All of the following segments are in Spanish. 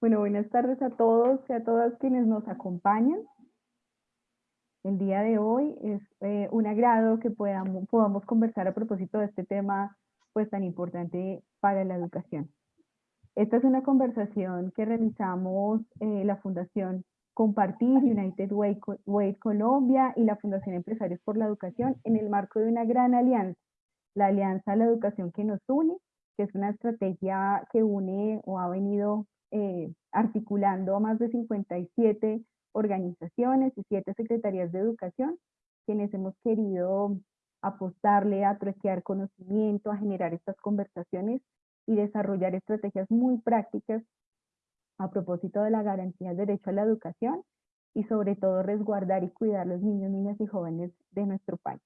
Bueno, buenas tardes a todos y a todas quienes nos acompañan. El día de hoy es eh, un agrado que podamos, conversar a propósito de este tema pues tan importante para la educación. Esta es una conversación que realizamos eh, la Fundación Compartir, United Way, Colombia y la Fundación Empresarios por la Educación en el marco de una gran alianza, la Alianza a la Educación que nos une, que es una estrategia que une o ha venido eh, articulando a más de 57 organizaciones y 7 secretarías de educación, quienes hemos querido apostarle a truequear conocimiento, a generar estas conversaciones y desarrollar estrategias muy prácticas a propósito de la garantía del derecho a la educación y sobre todo resguardar y cuidar los niños, niñas y jóvenes de nuestro país.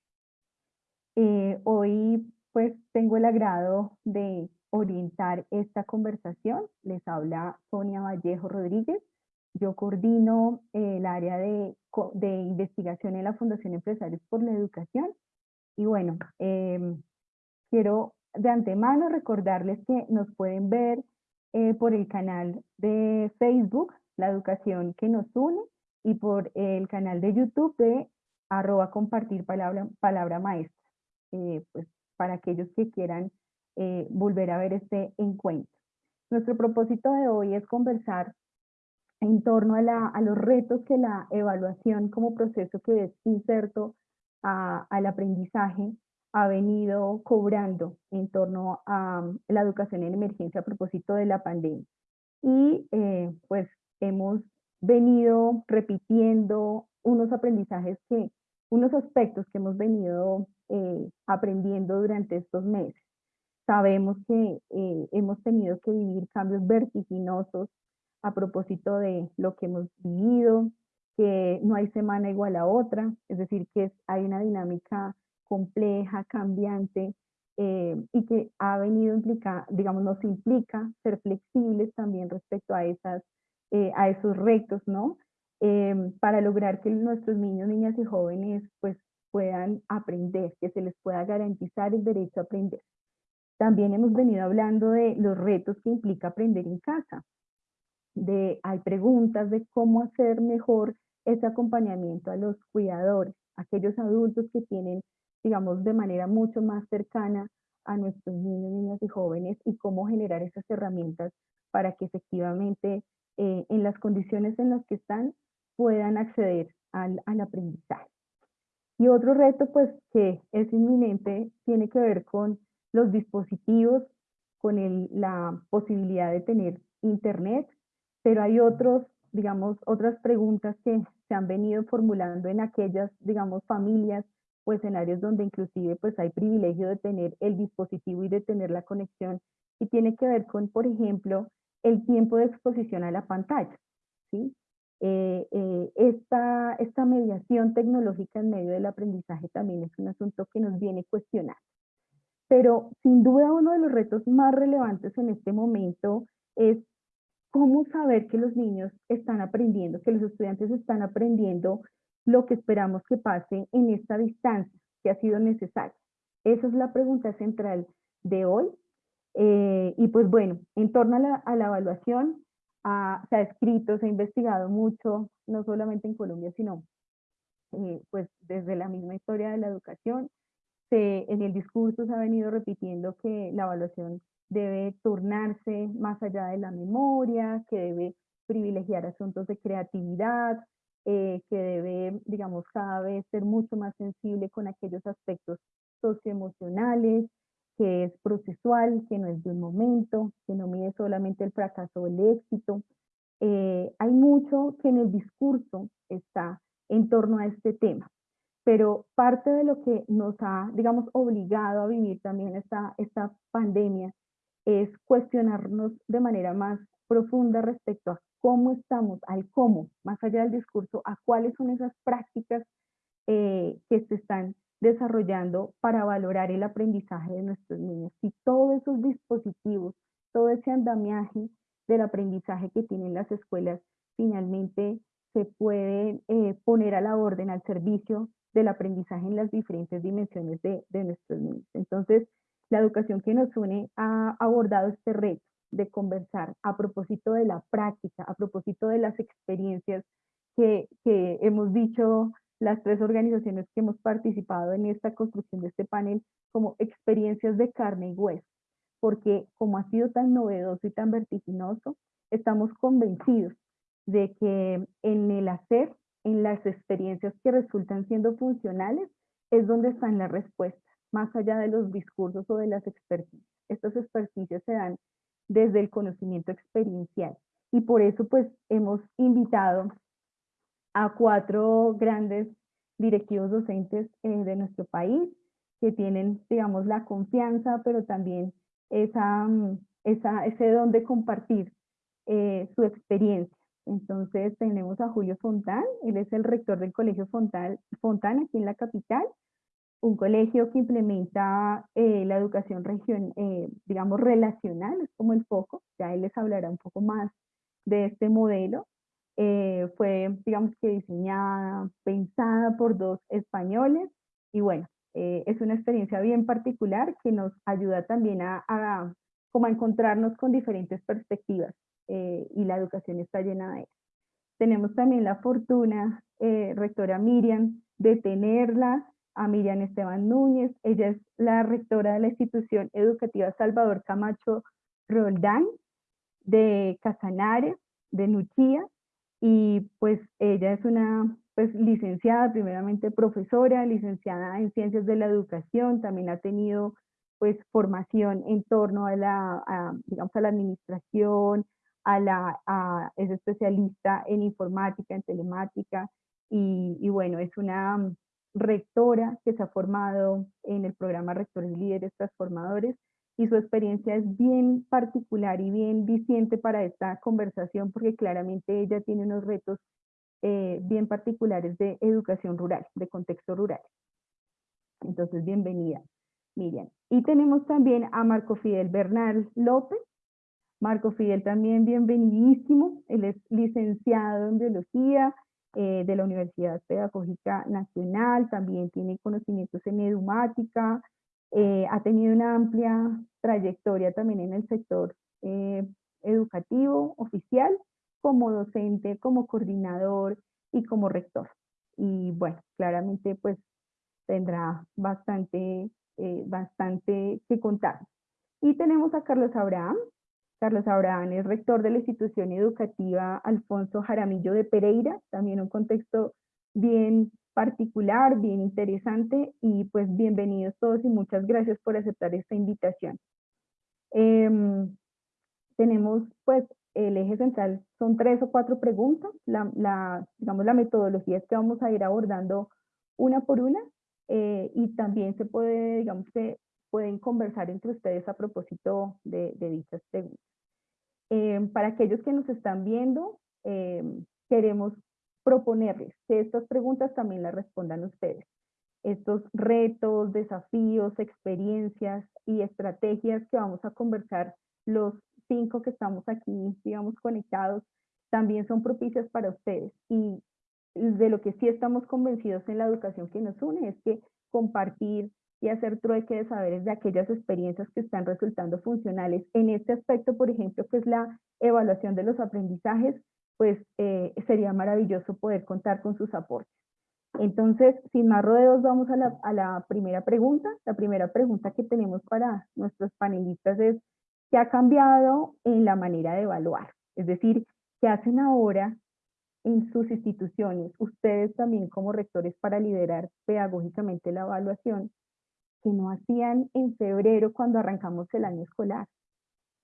Eh, hoy pues tengo el agrado de orientar esta conversación. Les habla Sonia Vallejo Rodríguez. Yo coordino eh, el área de, investigación en la Fundación Empresarios por la Educación. Y bueno, em, quiero de antemano recordarles que nos pueden ver eh, por el canal de Facebook, La Educación que nos une, y por el canal de YouTube de arroba compartir palabra, palabra maestra, eh, pues para aquellos que quieran eh, volver a ver este encuentro. Nuestro propósito de hoy es conversar en torno a, la, a los retos que la evaluación como proceso que es inserto a, al aprendizaje ha venido cobrando en torno a um, la educación en emergencia a propósito de la pandemia. Y eh, pues hemos venido repitiendo unos aprendizajes que, unos aspectos que hemos venido eh, aprendiendo durante estos meses. Sabemos que eh, hemos tenido que vivir cambios vertiginosos a propósito de lo que hemos vivido, que no hay semana igual a otra, es decir, que hay una dinámica compleja, cambiante, eh, y que ha venido implicar, digamos, nos implica ser flexibles también respecto a, esas, eh, a esos retos, ¿no? Em, para lograr que nuestros niños, niñas y jóvenes pues puedan aprender, que se les pueda garantizar el derecho a aprender. También hemos venido hablando de los retos que implica aprender en casa. De, hay preguntas de cómo hacer mejor ese acompañamiento a los cuidadores, aquellos adultos que tienen digamos, de manera mucho más cercana a nuestros niños, niñas y jóvenes y cómo generar esas herramientas para que efectivamente eh, en las condiciones en las que están puedan acceder al, al aprendizaje. Y otro reto pues que es inminente tiene que ver con los dispositivos, con el, la posibilidad de tener internet, pero hay otros, digamos, otras preguntas que se han venido formulando en aquellas, digamos, familias o escenarios donde inclusive pues hay privilegio de tener el dispositivo y de tener la conexión y tiene que ver con, por ejemplo, el tiempo de exposición a la pantalla. ¿sí? Eh, eh, esta, esta mediación tecnológica en medio del aprendizaje también es un asunto que nos viene cuestionar. Pero sin duda uno de los retos más relevantes en este momento es cómo saber que los niños están aprendiendo, que los estudiantes están aprendiendo lo que esperamos que pase en esta distancia que ha sido necesaria. Esa es la pregunta central de hoy. Eh, y pues bueno, en torno a la, evaluación, se ha escrito, se ha investigado mucho, no solamente en Colombia, sino eh, pues desde la misma historia de la educación. Se, en el discurso se ha venido repitiendo que la evaluación debe turnarse más allá de la memoria, que debe privilegiar asuntos de creatividad, eh, que debe, digamos, cada vez ser mucho más sensible con aquellos aspectos socioemocionales, que es procesual, que no es de un momento, que no mide solamente el fracaso o el éxito. Eh, hay mucho que en el discurso está en torno a este tema, pero parte de lo que nos ha, digamos, obligado a vivir también esta, esta pandemia es cuestionarnos de manera más profunda respecto a cómo estamos, al cómo, más allá del discurso, a cuáles son esas prácticas eh, que se están desarrollando para valorar el aprendizaje de nuestros niños. Y todos esos dispositivos, todo ese andamiaje del aprendizaje que tienen las escuelas, finalmente se puede eh, poner a la orden, al servicio del aprendizaje en las diferentes dimensiones de, de nuestros niños. Entonces, la educación que nos une ha abordado este reto de conversar a propósito de la práctica, a propósito de las experiencias que, que hemos dicho las tres organizaciones que hemos participado en esta construcción de este panel como experiencias de carne y hueso, porque como ha sido tan novedoso y tan vertiginoso, estamos convencidos de que en el hacer, en las experiencias que resultan siendo funcionales, es donde están las respuestas, más allá de los discursos o de las experticias. Estas experticias se dan desde el conocimiento experiencial. Y por eso pues hemos invitado a cuatro grandes directivos docentes eh, de nuestro país que tienen, digamos, la confianza, pero también esa, esa, ese don de compartir eh, su experiencia. Entonces tenemos a Julio Fontán, él es el rector del Colegio Fontán, Fontán aquí en la capital, un colegio que implementa eh, la educación región, eh, digamos, relacional, es como el foco, ya él les hablará un poco más de este modelo. Eh, fue, digamos que diseñada, pensada por dos españoles y bueno, es una experiencia bien particular que nos ayuda también a, a, como a encontrarnos con diferentes perspectivas y la educación está llena de ellas. Tenemos también la fortuna, rectora Miriam, de tenerla a Miriam Esteban Núñez. Ella es la rectora de la institución educativa Salvador Camacho Roldán de Casanare, de Nuchía, y pues ella es una pues licenciada, primeramente profesora, licenciada en ciencias de la educación, también ha tenido pues formación en torno a la, digamos, a la administración, a la, es especialista en informática, en telemática, y, y bueno, es una rectora que se ha formado en el programa Rectores Líderes Transformadores y su experiencia es bien particular y bien diciente para esta conversación porque claramente ella tiene unos retos eh, bien particulares de educación rural, de contexto rural. Entonces, bienvenida, Miriam. Y tenemos también a Marco Fidel Bernal López. Marco Fidel también bienvenidísimo. Él es licenciado en biología, eh, de la Universidad Pedagógica Nacional, también tiene conocimientos en edumática, eh, ha tenido una amplia trayectoria también en el sector eh, educativo oficial, como docente, como coordinador y como rector. Y bueno, claramente pues tendrá bastante, bastante que contar. Y tenemos a Carlos Abraham, Carlos Abraham es rector de la institución educativa Alfonso Jaramillo de Pereira, también un contexto bien particular, bien interesante y pues bienvenidos todos y muchas gracias por aceptar esta invitación. Em, tenemos pues el eje central, son tres o cuatro preguntas, la, digamos la metodología es que vamos a ir abordando una por una eh, y también se puede, digamos que pueden conversar entre ustedes a propósito de, de dichas preguntas. Eh, para aquellos que nos están viendo, eh, queremos proponerles que estas preguntas también las respondan ustedes. Estos retos, desafíos, experiencias y estrategias que vamos a conversar los cinco que estamos aquí, digamos, conectados, también son propicias para ustedes. Y de lo que sí estamos convencidos en la educación que nos une es que compartir, y hacer trueque de saberes de aquellas experiencias que están resultando funcionales. En este aspecto, por ejemplo, que es la evaluación de los aprendizajes, pues eh, sería maravilloso poder contar con sus aportes. Entonces, sin más rodeos, vamos a la, a la primera pregunta. La primera pregunta que tenemos para nuestros panelistas es, ¿qué ha cambiado en la manera de evaluar? Es decir, ¿qué hacen ahora en sus instituciones, ustedes también como rectores para liderar pedagógicamente la evaluación, que no hacían en febrero cuando arrancamos el año escolar.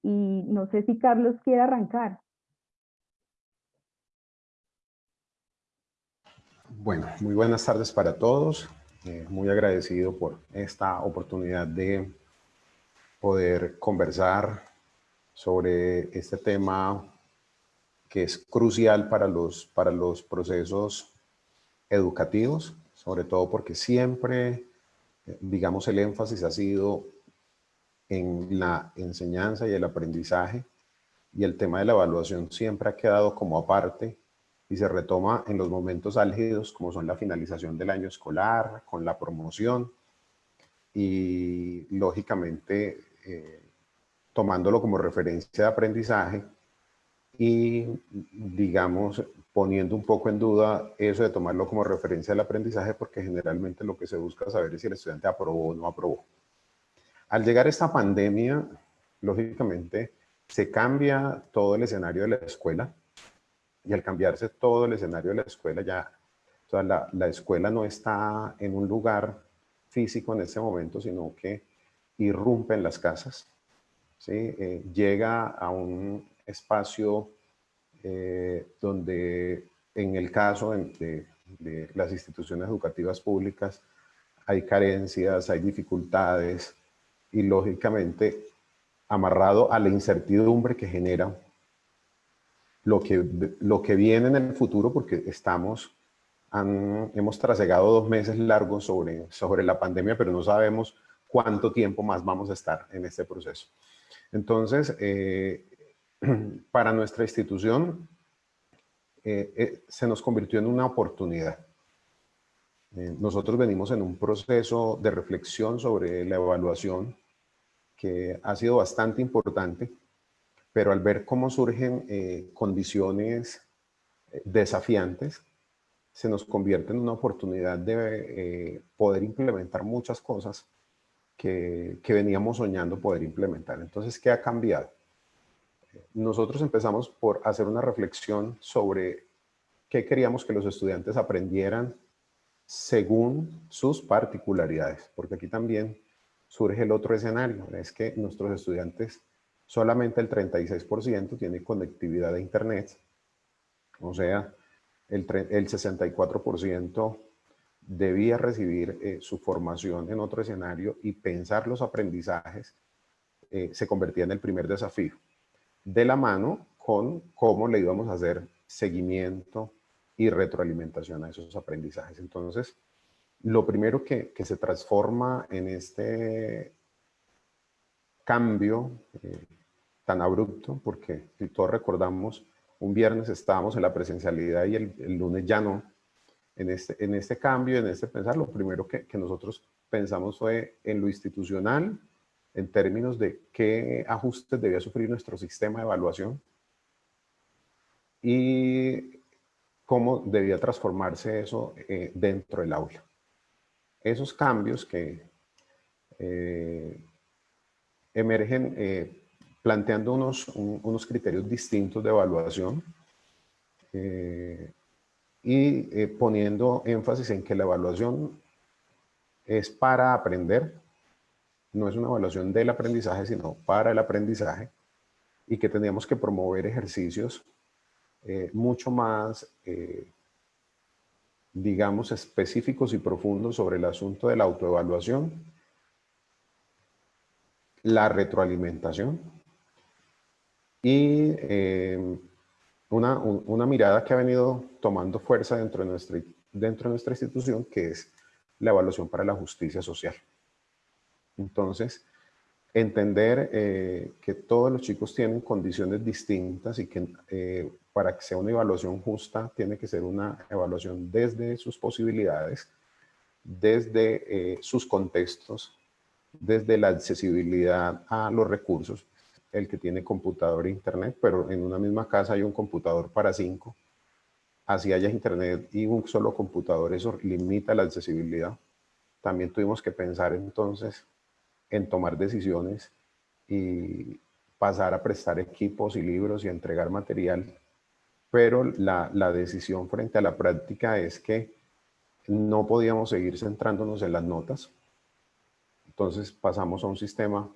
Y no sé si Carlos quiere arrancar. Bueno, muy buenas tardes para todos. Eh, muy agradecido por esta oportunidad de poder conversar sobre este tema que es crucial para los, para los procesos educativos, sobre todo porque siempre digamos, el énfasis ha sido en la enseñanza y el aprendizaje y el tema de la evaluación siempre ha quedado como aparte y se retoma en los momentos álgidos como son la finalización del año escolar, con la promoción y lógicamente eh, tomándolo como referencia de aprendizaje y digamos poniendo un poco en duda eso de tomarlo como referencia del aprendizaje porque generalmente lo que se busca saber es si el estudiante aprobó o no aprobó. Al llegar esta pandemia, lógicamente se cambia todo el escenario de la escuela y al cambiarse todo el escenario de la escuela ya, o sea, la, la escuela no está en un lugar físico en ese momento, sino que irrumpe en las casas, ¿sí? Eh, llega a un espacio eh, donde en el caso de, de, las instituciones educativas públicas hay carencias, hay dificultades y lógicamente amarrado a la incertidumbre que genera lo que, lo que viene en el futuro porque estamos, hemos trasegado dos meses largos sobre, sobre la pandemia, pero no sabemos cuánto tiempo más vamos a estar en este proceso. Entonces, eh, para nuestra institución, eh, eh, se nos convirtió en una oportunidad. nosotros venimos en un proceso de reflexión sobre la evaluación que ha sido bastante importante, pero al ver cómo surgen condiciones desafiantes, se nos convierte en una oportunidad de poder implementar muchas cosas que, veníamos soñando poder implementar. Entonces, ¿qué ha cambiado? Nosotros empezamos por hacer una reflexión sobre qué queríamos que los estudiantes aprendieran según sus particularidades, porque aquí también surge el otro escenario, es que nuestros estudiantes, solamente el 36% tiene conectividad de internet, o sea, el, el 64% debía recibir eh, su formación en otro escenario y pensar los aprendizajes eh, se convertía en el primer desafío. De la mano con cómo le íbamos a hacer seguimiento y retroalimentación a esos aprendizajes. Entonces, lo primero que, se transforma en este cambio eh, tan abrupto, porque si todos recordamos, un viernes estábamos en la presencialidad y el lunes ya no, en este, en este cambio, en este pensar, lo primero que, que nosotros pensamos fue en lo institucional, en términos de qué ajustes debía sufrir nuestro sistema de evaluación y cómo debía transformarse eso eh, dentro del aula. Esos cambios que eh, emergen eh, planteando unos, unos criterios distintos de evaluación, y poniendo énfasis en que la evaluación es para aprender, no es una evaluación del aprendizaje, sino para el aprendizaje, y que teníamos que promover ejercicios eh, mucho más, eh, digamos, específicos y profundos sobre el asunto de la autoevaluación, la retroalimentación y una, una, mirada que ha venido tomando fuerza dentro de, nuestra, dentro de nuestra institución, que es la evaluación para la justicia social. Entonces, entender eh, que todos los chicos tienen condiciones distintas y que eh, para que sea una evaluación justa tiene que ser una evaluación desde sus posibilidades, desde eh, sus contextos, desde la accesibilidad a los recursos el que tiene computador e internet, pero en una misma casa hay un computador para cinco. Así haya internet y un solo computador, eso limita la accesibilidad. También tuvimos que pensar entonces en tomar decisiones y pasar a prestar equipos y libros y entregar material. Pero la, la decisión frente a la práctica es que no podíamos seguir centrándonos en las notas. Entonces pasamos a un sistema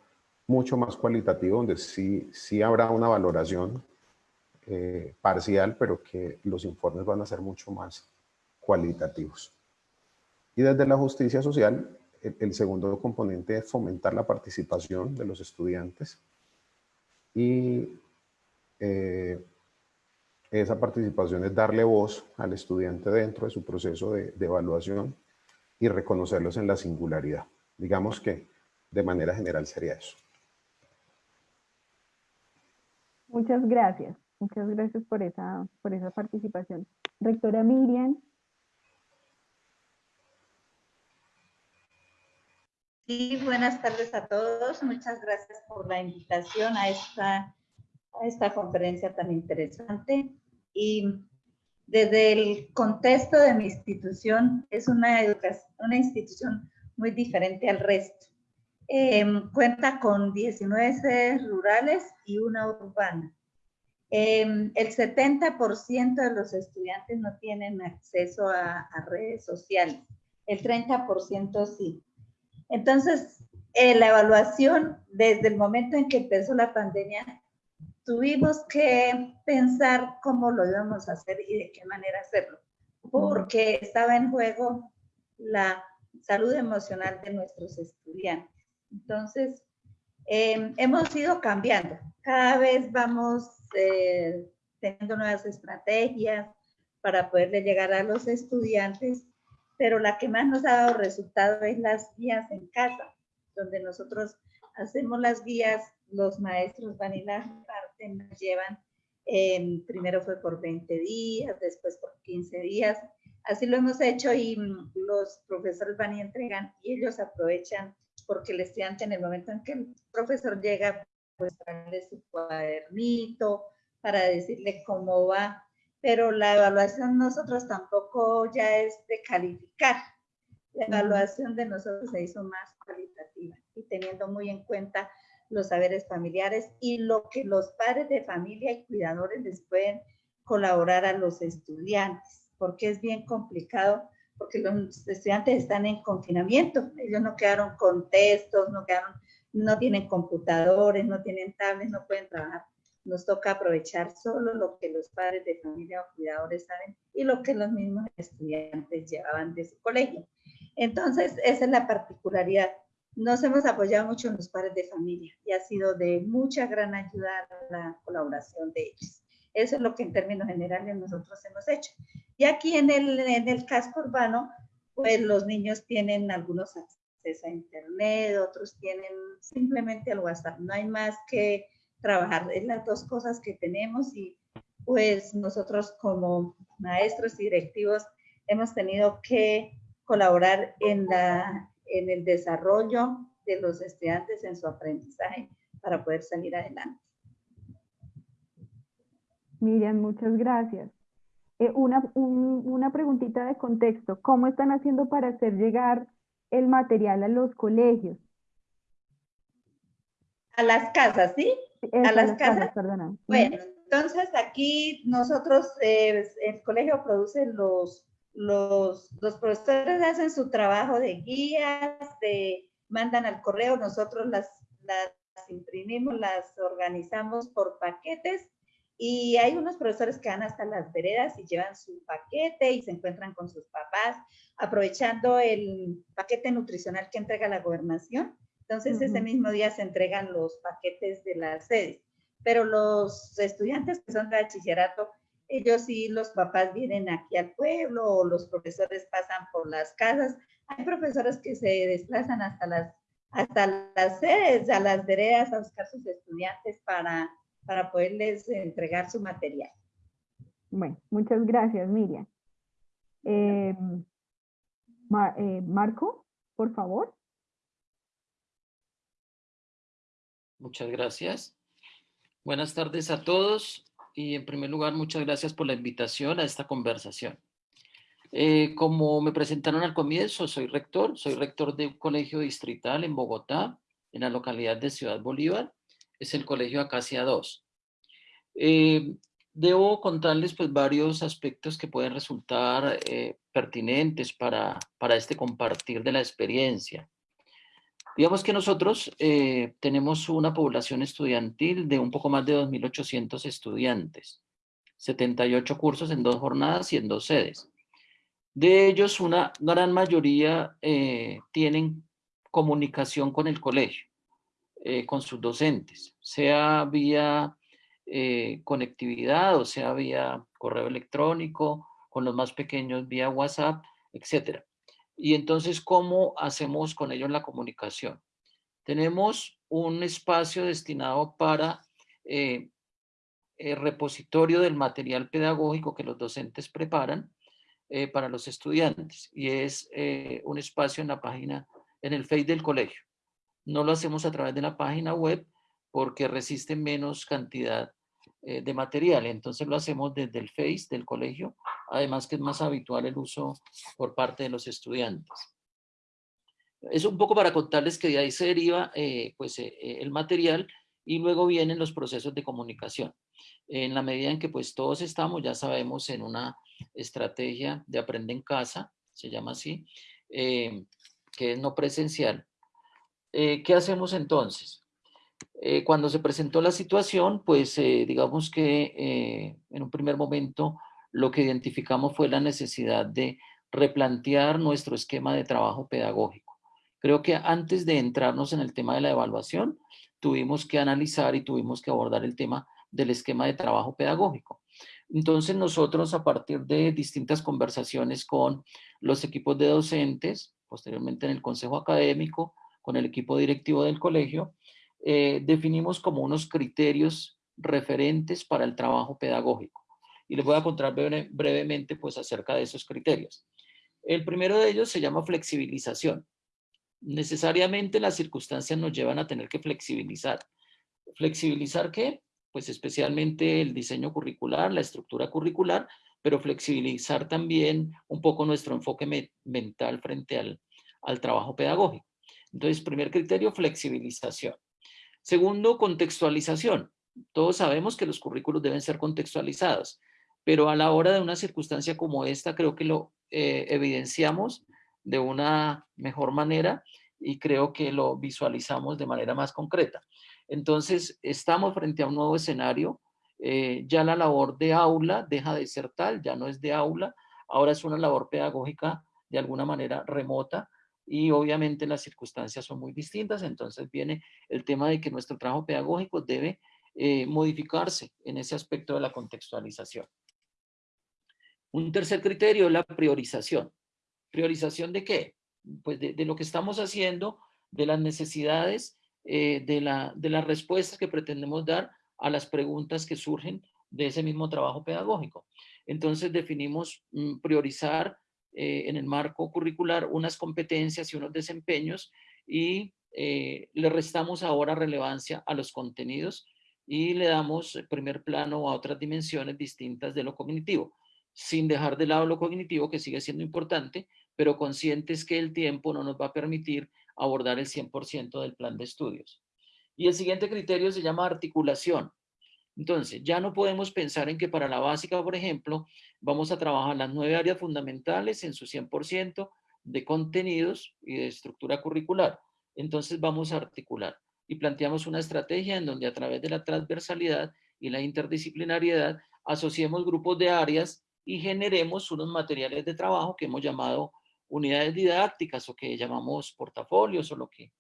mucho más cualitativo, donde sí, sí habrá una valoración eh, parcial, pero que los informes van a ser mucho más cualitativos. Y desde la justicia social, el, segundo componente es fomentar la participación de los estudiantes y eh, esa participación es darle voz al estudiante dentro de su proceso de, de evaluación y reconocerlos en la singularidad. Digamos que de manera general sería eso. Muchas gracias. Muchas gracias por esa, por esa participación. Rectora Miriam. Sí, buenas tardes a todos. Muchas gracias por la invitación a esta, a esta conferencia tan interesante. Y desde el contexto de mi institución, es una, una institución muy diferente al resto. Em, cuenta con 19 sedes rurales y una urbana. Em, el 70% de los estudiantes no tienen acceso a, redes sociales, el 30% sí. Entonces, eh, la evaluación desde el momento en que empezó la pandemia, tuvimos que pensar cómo lo íbamos a hacer y de qué manera hacerlo, porque estaba en juego la salud emocional de nuestros estudiantes. Entonces, em, hemos ido cambiando. Cada vez vamos eh, teniendo nuevas estrategias para poderle llegar a los estudiantes, pero la que más nos ha dado resultado es las guías en casa, donde nosotros hacemos las guías, los maestros van y las parten, nos llevan, em, primero fue por 20 días, después por 15 días, así lo hemos hecho y mm, los profesores van y entregan y ellos aprovechan porque el estudiante en el momento en que el profesor llega, pues traerle su cuadernito para decirle cómo va, pero la evaluación nosotros tampoco ya es de calificar. La evaluación de nosotros se hizo más cualitativa y teniendo muy en cuenta los saberes familiares y lo que los padres de familia y cuidadores les pueden colaborar a los estudiantes, porque es bien complicado, porque los estudiantes están en confinamiento, ellos no quedaron con textos, no quedaron no tienen computadores, no tienen tablets, no pueden trabajar. Nos toca aprovechar solo lo que los padres de familia o cuidadores saben y lo que los mismos estudiantes llevaban de su colegio. Entonces, esa es la particularidad. Nos hemos apoyado mucho en los padres de familia y ha sido de mucha gran ayuda la colaboración de ellos. Eso es lo que en términos generales nosotros hemos hecho. Y aquí en el, en el casco urbano, pues los niños tienen algunos acceso a internet, otros tienen simplemente el WhatsApp. No hay más que trabajar. Es las dos cosas que tenemos y pues nosotros como maestros y directivos hemos tenido que colaborar en, la, en el desarrollo de los estudiantes en su aprendizaje para poder salir adelante. Miriam, muchas gracias. Eh, una, una preguntita de contexto. ¿Cómo están haciendo para hacer llegar el material a los colegios? A las casas, ¿sí? A las, casas. perdona. Bueno, entonces aquí nosotros, eh, el colegio produce los, los, los profesores hacen su trabajo de guías, de, mandan al correo, nosotros las, las imprimimos, las organizamos por paquetes y hay unos profesores que van hasta las veredas y llevan su paquete y se encuentran con sus papás, aprovechando el paquete nutricional que entrega la gobernación. Entonces, ese mismo día se entregan los paquetes de las sedes. Pero los estudiantes que son de bachillerato, ellos sí, los papás vienen aquí al pueblo o los profesores pasan por las casas. Hay profesores que se desplazan hasta las, hasta las sedes, a las veredas a buscar sus estudiantes para para poderles entregar su material. Bueno, muchas gracias, Miriam. Eh, eh, Marco, por favor. Muchas gracias. Buenas tardes a todos y en primer lugar muchas gracias por la invitación a esta conversación. Eh, como me presentaron al comienzo, soy rector, soy rector de un colegio distrital en Bogotá, en la localidad de Ciudad Bolívar, es el Colegio Acacia 2. Eh, debo contarles pues varios aspectos que pueden resultar eh, pertinentes para, para este compartir de la experiencia. Digamos que nosotros eh, tenemos una población estudiantil de un poco más de 2.800 estudiantes, 78 cursos en dos jornadas y en dos sedes. De ellos, una gran mayoría tienen comunicación con el colegio. Eh, con sus docentes, sea vía eh, conectividad o sea vía correo electrónico, con los más pequeños vía WhatsApp, etc. Y entonces, ¿cómo hacemos con ellos la comunicación? Tenemos un espacio destinado para eh, eh, repositorio del material pedagógico que los docentes preparan eh, para los estudiantes y es un espacio en la página, en el Face del colegio. No lo hacemos a través de la página web porque resiste menos cantidad de material, entonces lo hacemos desde el Face del colegio, además que es más habitual el uso por parte de los estudiantes. Es un poco para contarles que de ahí se deriva pues, el material y luego vienen los procesos de comunicación. En la medida en que pues todos estamos, ya sabemos, en una estrategia de aprende en casa, se llama así, eh, que es no presencial. Eh, ¿Qué hacemos entonces? Eh, cuando se presentó la situación, pues digamos que en un primer momento lo que identificamos fue la necesidad de replantear nuestro esquema de trabajo pedagógico. Creo que antes de entrarnos en el tema de la evaluación, tuvimos que analizar y tuvimos que abordar el tema del esquema de trabajo pedagógico. Entonces nosotros a partir de distintas conversaciones con los equipos de docentes, posteriormente en el consejo académico, con el equipo directivo del colegio, eh, definimos como unos criterios referentes para el trabajo pedagógico. Y les voy a contar brevemente pues acerca de esos criterios. El primero de ellos se llama flexibilización necesariamente las circunstancias nos llevan a tener que flexibilizar. ¿Flexibilizar qué? Pues especialmente el diseño curricular, la estructura curricular, pero flexibilizar también un poco nuestro enfoque mental frente al, al trabajo pedagógico. Entonces, primer criterio, flexibilización. Segundo, contextualización. Todos sabemos que los currículos deben ser contextualizados, pero a la hora de una circunstancia como esta, creo que lo eh, evidenciamos de una mejor manera y creo que lo visualizamos de manera más concreta. Entonces, estamos frente a un nuevo escenario. Eh, ya la labor de aula deja de ser tal, ya no es de aula, ahora es una labor pedagógica de alguna manera remota y obviamente las circunstancias son muy distintas, entonces viene el tema de que nuestro trabajo pedagógico debe eh, modificarse en ese aspecto de la contextualización. Un tercer criterio es la priorización. ¿Priorización de qué? Pues de, lo que estamos haciendo, de las necesidades, eh, de, la, de las respuestas que pretendemos dar a las preguntas que surgen de ese mismo trabajo pedagógico. Entonces definimos mm, priorizar eh, en el marco curricular unas competencias y unos desempeños y eh, le restamos ahora relevancia a los contenidos y le damos primer plano a otras dimensiones distintas de lo cognitivo, sin dejar de lado lo cognitivo que sigue siendo importante, pero conscientes que el tiempo no nos va a permitir abordar el 100% del plan de estudios. Y el siguiente criterio se llama articulación. Entonces, ya no podemos pensar en que para la básica, por ejemplo, vamos a trabajar las nueve áreas fundamentales en su 100% de contenidos y de estructura curricular. Entonces vamos a articular y planteamos una estrategia en donde a través de la transversalidad y la interdisciplinariedad asociemos grupos de áreas y generemos unos materiales de trabajo que hemos llamado unidades didácticas o que llamamos portafolios o lo que,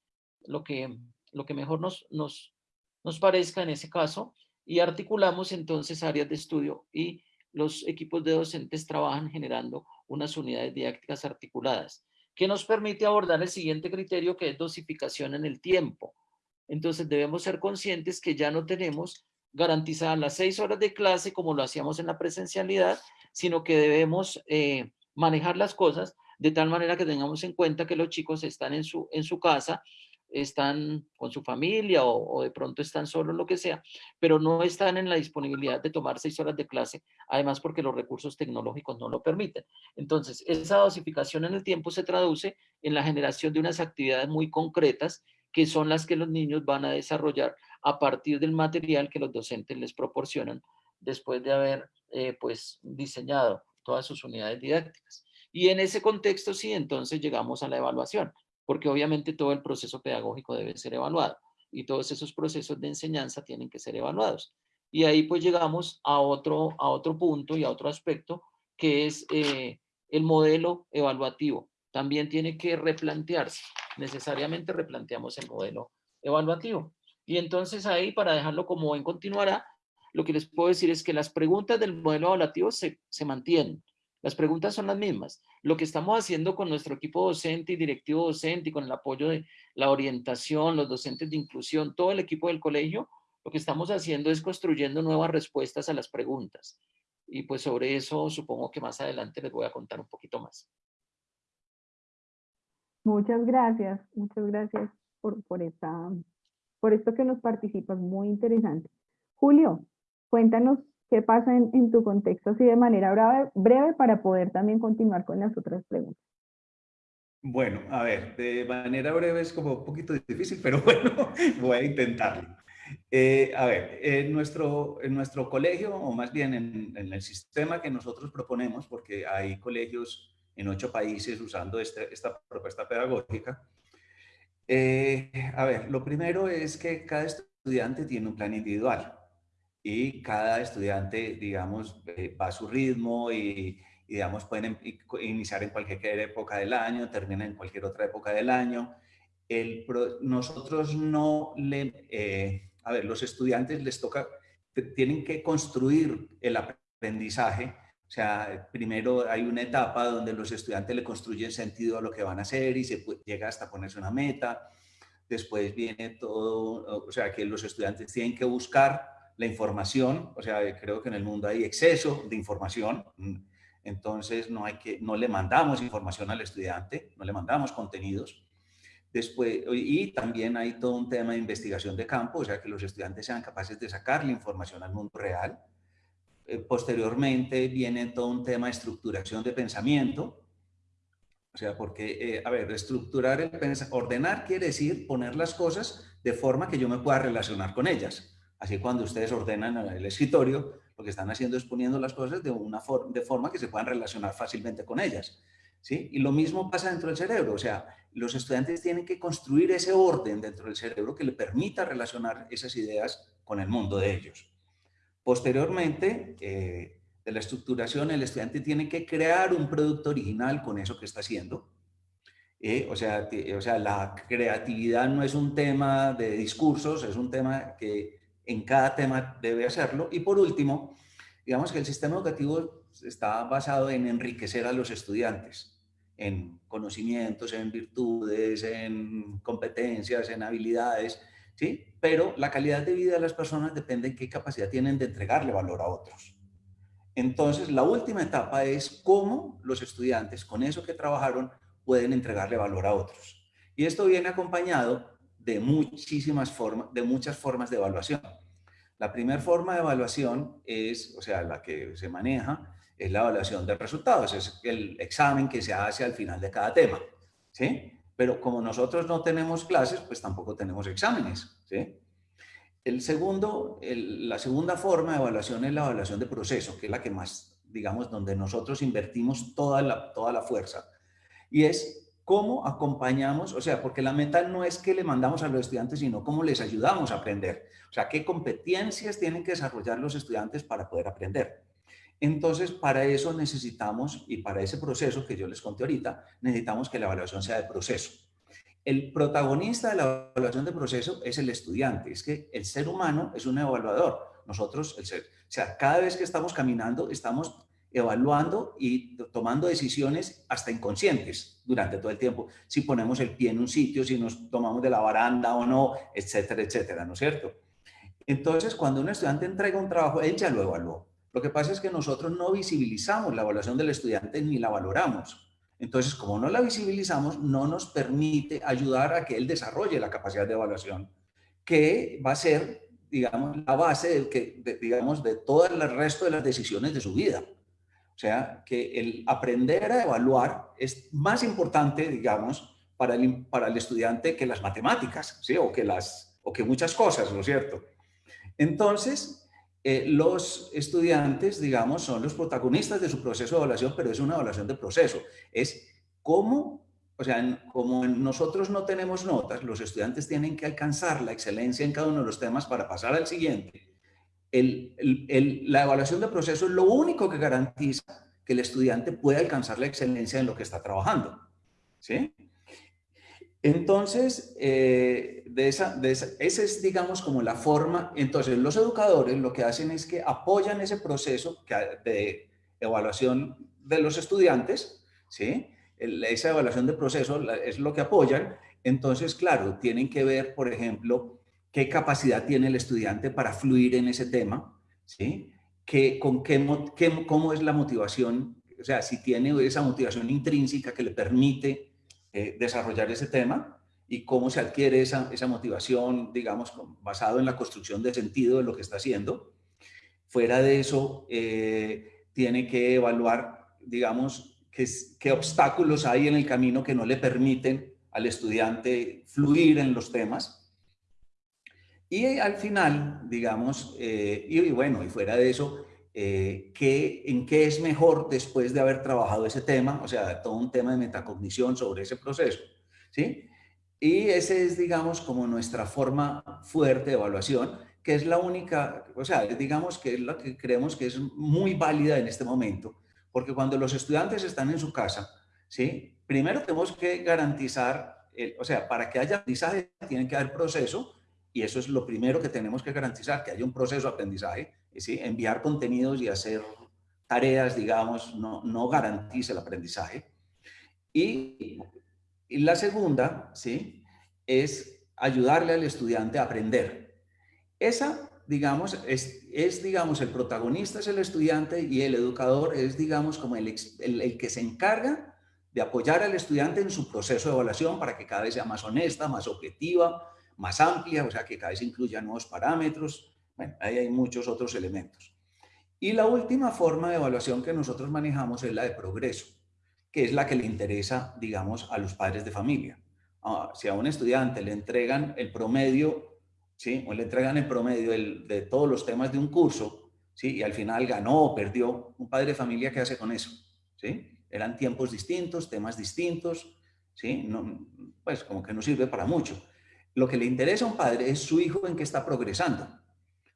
lo que, lo que mejor nos, nos, nos parezca en ese caso y articulamos entonces áreas de estudio y los equipos de docentes trabajan generando unas unidades didácticas articuladas que nos permite abordar el siguiente criterio que es dosificación en el tiempo. Entonces debemos ser conscientes que ya no tenemos garantizadas las seis horas de clase como lo hacíamos en la presencialidad, sino que debemos eh, manejar las cosas de tal manera que tengamos en cuenta que los chicos están en su, en su casa, están con su familia o, de pronto están solos, lo que sea, pero no están en la disponibilidad de tomar seis horas de clase, además porque los recursos tecnológicos no lo permiten. Entonces, esa dosificación en el tiempo se traduce en la generación de unas actividades muy concretas que son las que los niños van a desarrollar a partir del material que los docentes les proporcionan después de haber eh, pues diseñado todas sus unidades didácticas. Y en ese contexto sí, entonces llegamos a la evaluación, porque obviamente todo el proceso pedagógico debe ser evaluado y todos esos procesos de enseñanza tienen que ser evaluados. Y ahí pues llegamos a otro, a otro punto y a otro aspecto que es eh, el modelo evaluativo. También tiene que replantearse. Necesariamente replanteamos el modelo evaluativo. Y entonces ahí, para dejarlo como en continuará, lo que les puedo decir es que las preguntas del modelo evaluativo se, se mantienen. Las preguntas son las mismas. Lo que estamos haciendo con nuestro equipo docente y directivo docente y con el apoyo de la orientación, los docentes de inclusión, todo el equipo del colegio, Lo que estamos haciendo es construyendo nuevas respuestas a las preguntas. Y pues sobre eso supongo que más adelante les voy a contar un poquito más. Muchas gracias, muchas gracias por, por, esta, por esto que nos participas, muy interesante. Julio, cuéntanos qué pasa en, en tu contexto así de manera breve, breve para poder también continuar con las otras preguntas. Bueno, a ver, de manera breve es como un poquito difícil, pero bueno, voy a intentarlo. Eh, a ver, en nuestro, en nuestro colegio, o más bien en, el sistema que nosotros proponemos, porque hay colegios en ocho países usando este, esta propuesta pedagógica, eh, a ver, lo primero es que cada estudiante tiene un plan individual y cada estudiante, digamos, eh, va a su ritmo y, digamos, pueden em, iniciar en cualquier época del año, terminar en cualquier otra época del año. El, nosotros no le a ver, los estudiantes les toca, tienen que construir el aprendizaje. O sea, primero hay una etapa donde los estudiantes le construyen sentido a lo que van a hacer y se llega hasta ponerse una meta. Después viene todo, o sea, que los estudiantes tienen que buscar la información. O sea, creo que en el mundo hay exceso de información. Entonces, no, hay que, no le mandamos información al estudiante, no le mandamos contenidos. Después, y también hay todo un tema de investigación de campo, o sea, que los estudiantes sean capaces de sacar la información al mundo real. Eh, posteriormente viene todo un tema de estructuración de pensamiento, o sea, porque, eh, a ver, estructurar el ordenar quiere decir poner las cosas de forma que yo me pueda relacionar con ellas. Así cuando ustedes ordenan el escritorio, lo que están haciendo es poniendo las cosas de una forma, de forma que se puedan relacionar fácilmente con ellas. ¿sí? Y lo mismo pasa dentro del cerebro, o sea, los estudiantes tienen que construir ese orden dentro del cerebro que le permita relacionar esas ideas con el mundo de ellos. Posteriormente, eh, de la estructuración, el estudiante tiene que crear un producto original con eso que está haciendo. Eh, o, sea, o sea, la creatividad no es un tema de discursos, es un tema que en cada tema debe hacerlo. Y por último, digamos que el sistema educativo está basado en enriquecer a los estudiantes en conocimientos, en virtudes, en competencias, en habilidades, ¿sí? Pero la calidad de vida de las personas depende de qué capacidad tienen de entregarle valor a otros. Entonces, la última etapa es cómo los estudiantes, con eso que trabajaron, pueden entregarle valor a otros. Y esto viene acompañado de muchísimas formas, de muchas formas de evaluación. La primera forma de evaluación es, o sea, la que se maneja, es la evaluación de resultados, es el examen que se hace al final de cada tema, ¿sí? Pero como nosotros no tenemos clases, pues tampoco tenemos exámenes. El segundo, la segunda forma de evaluación es la evaluación de proceso, que es la que más, digamos, donde nosotros invertimos toda la, toda la fuerza. Y es cómo acompañamos, o sea, porque la meta no es que le mandamos a los estudiantes, sino cómo les ayudamos a aprender. O sea, qué competencias tienen que desarrollar los estudiantes para poder aprender. Entonces, para eso necesitamos, y para ese proceso que yo les conté ahorita, necesitamos que la evaluación sea de proceso. El protagonista de la evaluación de proceso es el estudiante, es que el ser humano es un evaluador. Nosotros, el ser, o sea, cada vez que estamos caminando, estamos evaluando y tomando decisiones hasta inconscientes durante todo el tiempo. Si ponemos el pie en un sitio, si nos tomamos de la baranda o no, etcétera, etcétera, ¿no es cierto? Entonces, cuando un estudiante entrega un trabajo, él ya lo evaluó. Lo que pasa es que nosotros no visibilizamos la evaluación del estudiante ni la valoramos. Entonces, como no la visibilizamos, no nos permite ayudar a que él desarrolle la capacidad de evaluación, que va a ser, digamos, la base de, que, digamos, de todo el resto de las decisiones de su vida. O sea, que el aprender a evaluar es más importante, digamos, para el, para el estudiante que las matemáticas, ¿sí? O que, las, o que muchas cosas, ¿no es cierto? Entonces, eh, los estudiantes, digamos, son los protagonistas de su proceso de evaluación, pero es una evaluación de proceso. Es cómo, o sea, como nosotros no tenemos notas, los estudiantes tienen que alcanzar la excelencia en cada uno de los temas para pasar al siguiente. la evaluación de proceso es lo único que garantiza que el estudiante puede alcanzar la excelencia en lo que está trabajando. ¿Sí? Entonces, eh, de esa, de esa, esa es, digamos, como la forma. Entonces, los educadores lo que hacen es que apoyan ese proceso de evaluación de los estudiantes, ¿sí? esa evaluación de proceso es lo que apoyan. Entonces, claro, tienen que ver, por ejemplo, qué capacidad tiene el estudiante para fluir en ese tema, ¿sí? ¿Qué, con qué, ¿Cómo es la motivación? O sea, si tiene esa motivación intrínseca que le permite eh, desarrollar ese tema y cómo se adquiere esa, esa motivación, digamos, basado en la construcción de sentido de lo que está haciendo. Fuera de eso, eh, tiene que evaluar, digamos, qué, qué obstáculos hay en el camino que no le permiten al estudiante fluir en los temas y al final, digamos, eh, y, bueno, y fuera de eso, eh, ¿en qué es mejor después de haber trabajado ese tema? O sea, todo un tema de metacognición sobre ese proceso, ¿sí? Y ese es, digamos, como nuestra forma fuerte de evaluación, que es la única, o sea, digamos que es la que creemos que es muy válida en este momento, porque cuando los estudiantes están en su casa, ¿sí? Primero tenemos que garantizar, o sea, para que haya aprendizaje tiene que haber proceso, y eso es lo primero que tenemos que garantizar, que haya un proceso de aprendizaje. ¿Sí? Enviar contenidos y hacer tareas, digamos, no, no garantiza el aprendizaje. Y, la segunda, ¿sí? Es ayudarle al estudiante a aprender. Esa, digamos, es, es, digamos, el protagonista es el estudiante y el educador es, digamos, como el, el, el que se encarga de apoyar al estudiante en su proceso de evaluación para que cada vez sea más honesta, más objetiva, más amplia, o sea, que cada vez incluya nuevos parámetros. Bueno, ahí hay muchos otros elementos. Y la última forma de evaluación que nosotros manejamos es la de progreso, que es la que le interesa, digamos, a los padres de familia. Ah, si a un estudiante le entregan el promedio, ¿sí? O le entregan el promedio de todos los temas de un curso, ¿sí? Y al final ganó o perdió, un padre de familia, ¿qué hace con eso? ¿Sí? Eran tiempos distintos, temas distintos, ¿sí? No, pues como que no sirve para mucho. Lo que le interesa a un padre es su hijo en qué está progresando.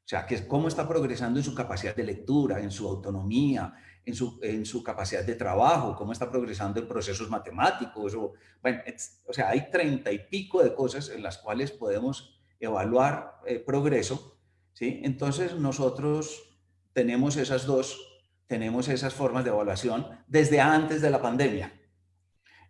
O sea, que cómo está progresando en su capacidad de lectura, en su autonomía, en su, en su capacidad de trabajo, cómo está progresando en procesos matemáticos. O, bueno, o sea, hay treinta y pico de cosas en las cuales podemos evaluar eh, progreso. ¿sí? Entonces, nosotros tenemos esas dos, tenemos esas formas de evaluación desde antes de la pandemia.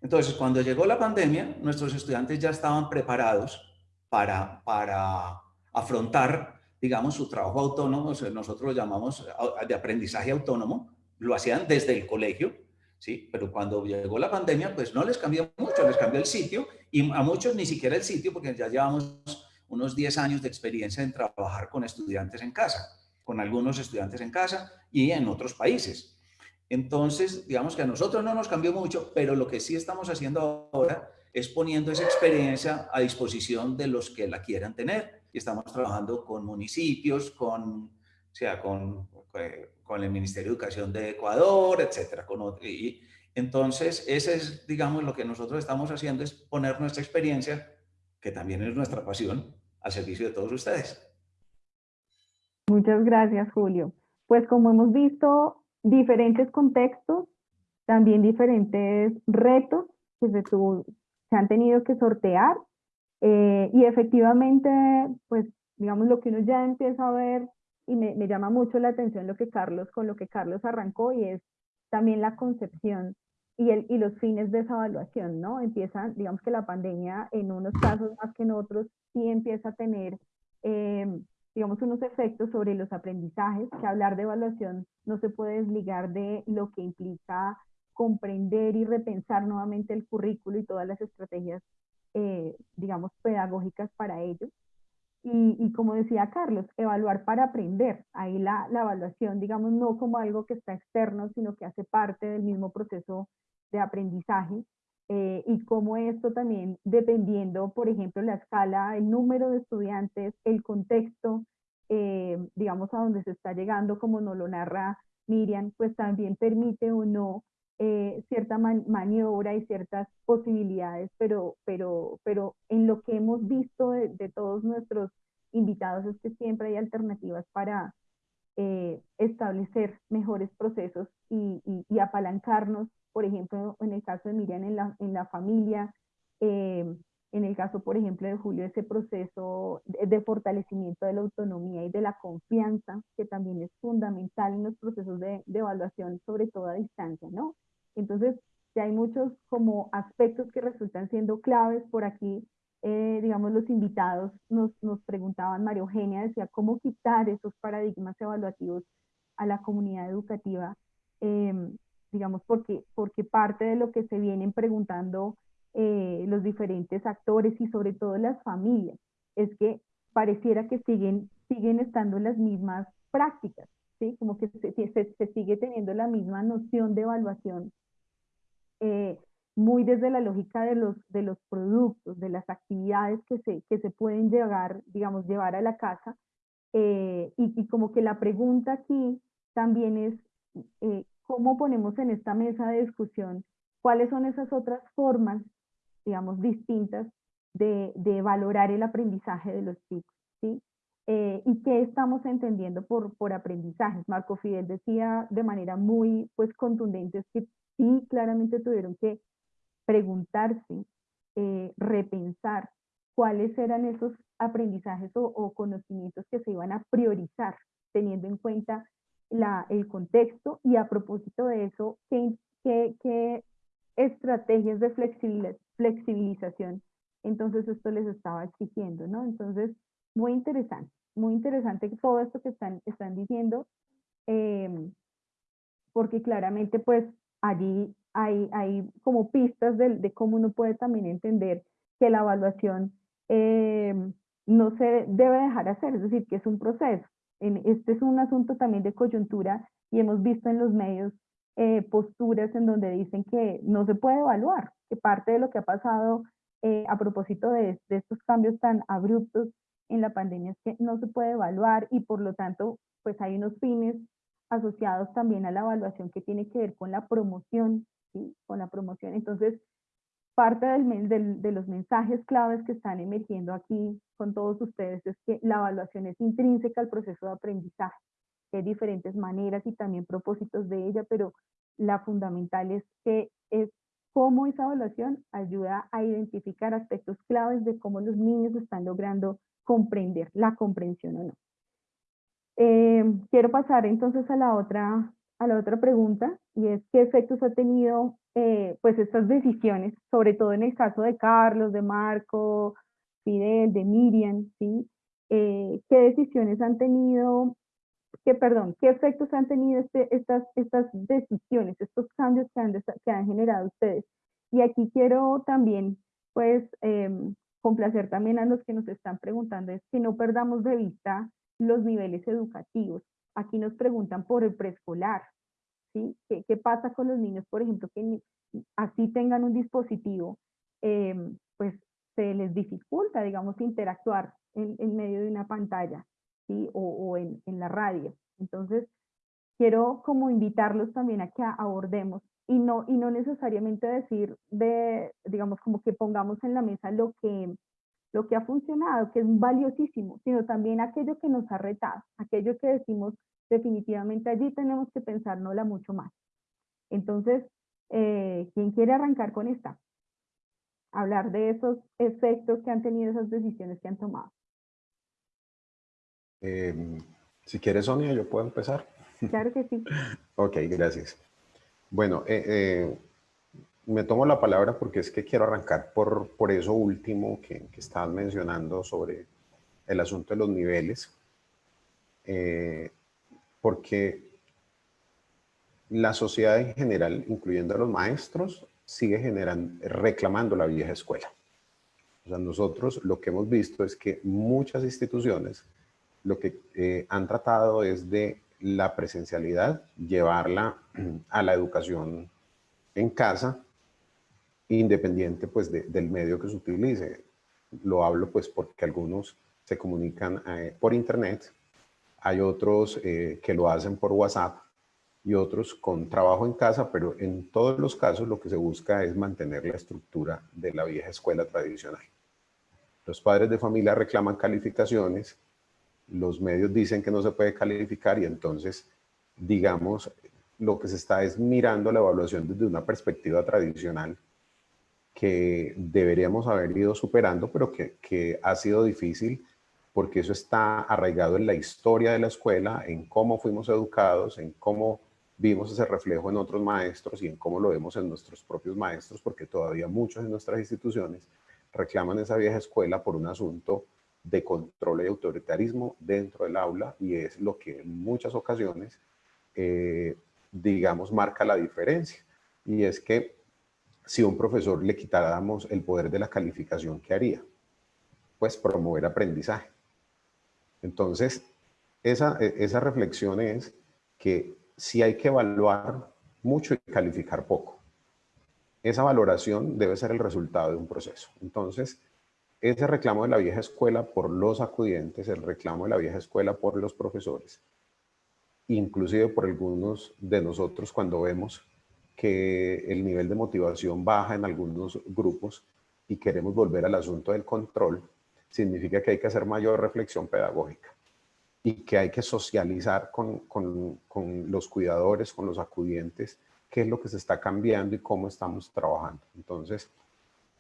Entonces, cuando llegó la pandemia, nuestros estudiantes ya estaban preparados para, para afrontar, digamos, su trabajo autónomo, nosotros lo llamamos de aprendizaje autónomo, lo hacían desde el colegio, ¿sí? Pero cuando llegó la pandemia, pues no les cambió mucho, les cambió el sitio y a muchos ni siquiera el sitio, porque ya llevamos unos 10 años de experiencia en trabajar con estudiantes en casa, con algunos estudiantes en casa y en otros países. Entonces, digamos que a nosotros no nos cambió mucho, pero lo que sí estamos haciendo ahora es poniendo esa experiencia a disposición de los que la quieran tener. Y estamos trabajando con municipios, con, sea, con, eh, con el Ministerio de Educación de Ecuador, etcétera. Con, y, entonces, ese es, digamos, lo que nosotros estamos haciendo, es poner nuestra experiencia, que también es nuestra pasión, al servicio de todos ustedes. Muchas gracias, Julio. Pues como hemos visto, diferentes contextos, también diferentes retos que se, tu, se han tenido que sortear eh, y efectivamente, pues digamos lo que uno ya empieza a ver y me, me, llama mucho la atención lo que Carlos, con lo que Carlos arrancó y es también la concepción y, el, y los fines de esa evaluación, ¿no? Empieza, digamos que la pandemia en unos casos más que en otros sí empieza a tener, eh, digamos, unos efectos sobre los aprendizajes, que hablar de evaluación no se puede desligar de lo que implica comprender y repensar nuevamente el currículo y todas las estrategias, eh, digamos, pedagógicas para ello. Y, como decía Carlos, evaluar para aprender. Ahí la, la, evaluación, digamos, no como algo que está externo, sino que hace parte del mismo proceso de aprendizaje. Eh, y como esto también, dependiendo, por ejemplo, la escala, el número de estudiantes, el contexto, eh, digamos, a donde se está llegando, como nos lo narra Miriam, pues también permite o no eh, cierta maniobra y ciertas posibilidades, pero, pero, pero en lo que hemos visto de, todos nuestros invitados es que siempre hay alternativas para eh, establecer mejores procesos y, apalancarnos, por ejemplo, en el caso de Miriam, en la, en la familia, eh, en el caso, por ejemplo, de Julio, ese proceso de, fortalecimiento de la autonomía y de la confianza, que también es fundamental en los procesos de, de evaluación, sobre todo a distancia, ¿no? Entonces, ya hay muchos como aspectos que resultan siendo claves por aquí. eh, digamos, los invitados nos, nos preguntaban, María Eugenia decía, ¿cómo quitar esos paradigmas evaluativos a la comunidad educativa? Em, digamos, porque, porque parte de lo que se vienen preguntando eh, los diferentes actores y sobre todo las familias es que pareciera que siguen, siguen estando las mismas prácticas, ¿sí? Como que se, se, se sigue teniendo la misma noción de evaluación eh, muy desde la lógica de los, de los productos, de las actividades que se, que se pueden llevar, digamos, llevar a la casa. Eh, y, como que la pregunta aquí también es, eh, ¿cómo ponemos en esta mesa de discusión cuáles son esas otras formas, digamos, distintas de, valorar el aprendizaje de los chicos? Eh, y qué estamos entendiendo por, por aprendizajes. Marco Fidel decía de manera muy pues, contundente que sí, claramente tuvieron que preguntarse, eh, repensar cuáles eran esos aprendizajes o, conocimientos que se iban a priorizar, teniendo en cuenta la, el contexto y a propósito de eso, qué, qué, qué estrategias de flexibilización entonces esto les estaba exigiendo, ¿no? Entonces, muy interesante, muy interesante todo esto que están, están diciendo, em, porque claramente pues allí hay, hay como pistas de, de, cómo uno puede también entender que la evaluación eh, no se debe dejar hacer, es decir, que es un proceso. En, este es un asunto también de coyuntura y hemos visto en los medios eh, posturas en donde dicen que no se puede evaluar, parte de lo que ha pasado eh, a propósito de, estos cambios tan abruptos en la pandemia es que no se puede evaluar y por lo tanto pues hay unos fines asociados también a la evaluación que tiene que ver con la promoción con la promoción. Entonces, parte del, del, de los mensajes claves que están emergiendo aquí con todos ustedes es que la evaluación es intrínseca al proceso de aprendizaje. hay diferentes maneras y también propósitos de ella, pero la fundamental es que es cómo esa evaluación ayuda a identificar aspectos claves de cómo los niños están logrando comprender la comprensión o no. Eh, quiero pasar entonces a la otra a la otra pregunta y es qué efectos ha tenido eh, pues estas decisiones, sobre todo en el caso de Carlos, de Marco, Fidel, de Miriam, ¿sí? Eh, qué decisiones han tenido, qué, perdón, qué efectos han tenido este, estas, estas decisiones, estos cambios que han, que han generado ustedes. Y aquí quiero también pues em, complacer también a los que nos están preguntando, es que no perdamos de vista los niveles educativos. Aquí nos preguntan por el preescolar, ¿sí? ¿Qué, pasa con los niños, por ejemplo, que así tengan un dispositivo, em, pues se les dificulta, digamos, interactuar en, medio de una pantalla, ¿sí? O, en, en, la radio. Entonces, quiero como invitarlos también a que abordemos y no, y no necesariamente decir de, digamos, como que pongamos en la mesa lo que, lo que ha funcionado, que es valiosísimo, sino también aquello que nos ha retado, aquello que decimos definitivamente allí tenemos que pensárnosla mucho más. Entonces, eh, ¿quién quiere arrancar con esta? Hablar de esos efectos que han tenido esas decisiones que han tomado. Em, si quieres, Sonia, yo puedo empezar. Claro que sí. ok, gracias. Bueno, eh, eh me tomo la palabra porque es que quiero arrancar por, por eso último que, que estaban mencionando sobre el asunto de los niveles, eh, porque la sociedad en general, incluyendo a los maestros, sigue generando, reclamando la vieja escuela. O sea, nosotros lo que hemos visto es que muchas instituciones lo que eh, han tratado es de la presencialidad, llevarla a la educación en casa independiente pues del medio que se utilice. Lo hablo pues porque algunos se comunican eh, por internet, hay otros eh, que lo hacen por WhatsApp y otros con trabajo en casa, pero en todos los casos lo que se busca es mantener la estructura de la vieja escuela tradicional. Los padres de familia reclaman calificaciones, los medios dicen que no se puede calificar y entonces, digamos, lo que se está es mirando la evaluación desde una perspectiva tradicional que deberíamos haber ido superando, pero que, que, ha sido difícil porque eso está arraigado en la historia de la escuela, en cómo fuimos educados, en cómo vimos ese reflejo en otros maestros y en cómo lo vemos en nuestros propios maestros, porque todavía muchos de nuestras instituciones reclaman esa vieja escuela por un asunto de control y autoritarismo dentro del aula y es lo que en muchas ocasiones, eh, digamos, marca la diferencia. Y es que si un profesor le quitáramos el poder de la calificación, ¿qué haría? Pues promover aprendizaje. Entonces, esa, esa reflexión es que si hay que evaluar mucho y calificar poco. Esa valoración debe ser el resultado de un proceso. Entonces, ese reclamo de la vieja escuela por los acudientes, el reclamo de la vieja escuela por los profesores, inclusive por algunos de nosotros cuando vemos que el nivel de motivación baja en algunos grupos y queremos volver al asunto del control, significa que hay que hacer mayor reflexión pedagógica y que hay que socializar con, con, con, los cuidadores, con los acudientes, qué es lo que se está cambiando y cómo estamos trabajando. Entonces,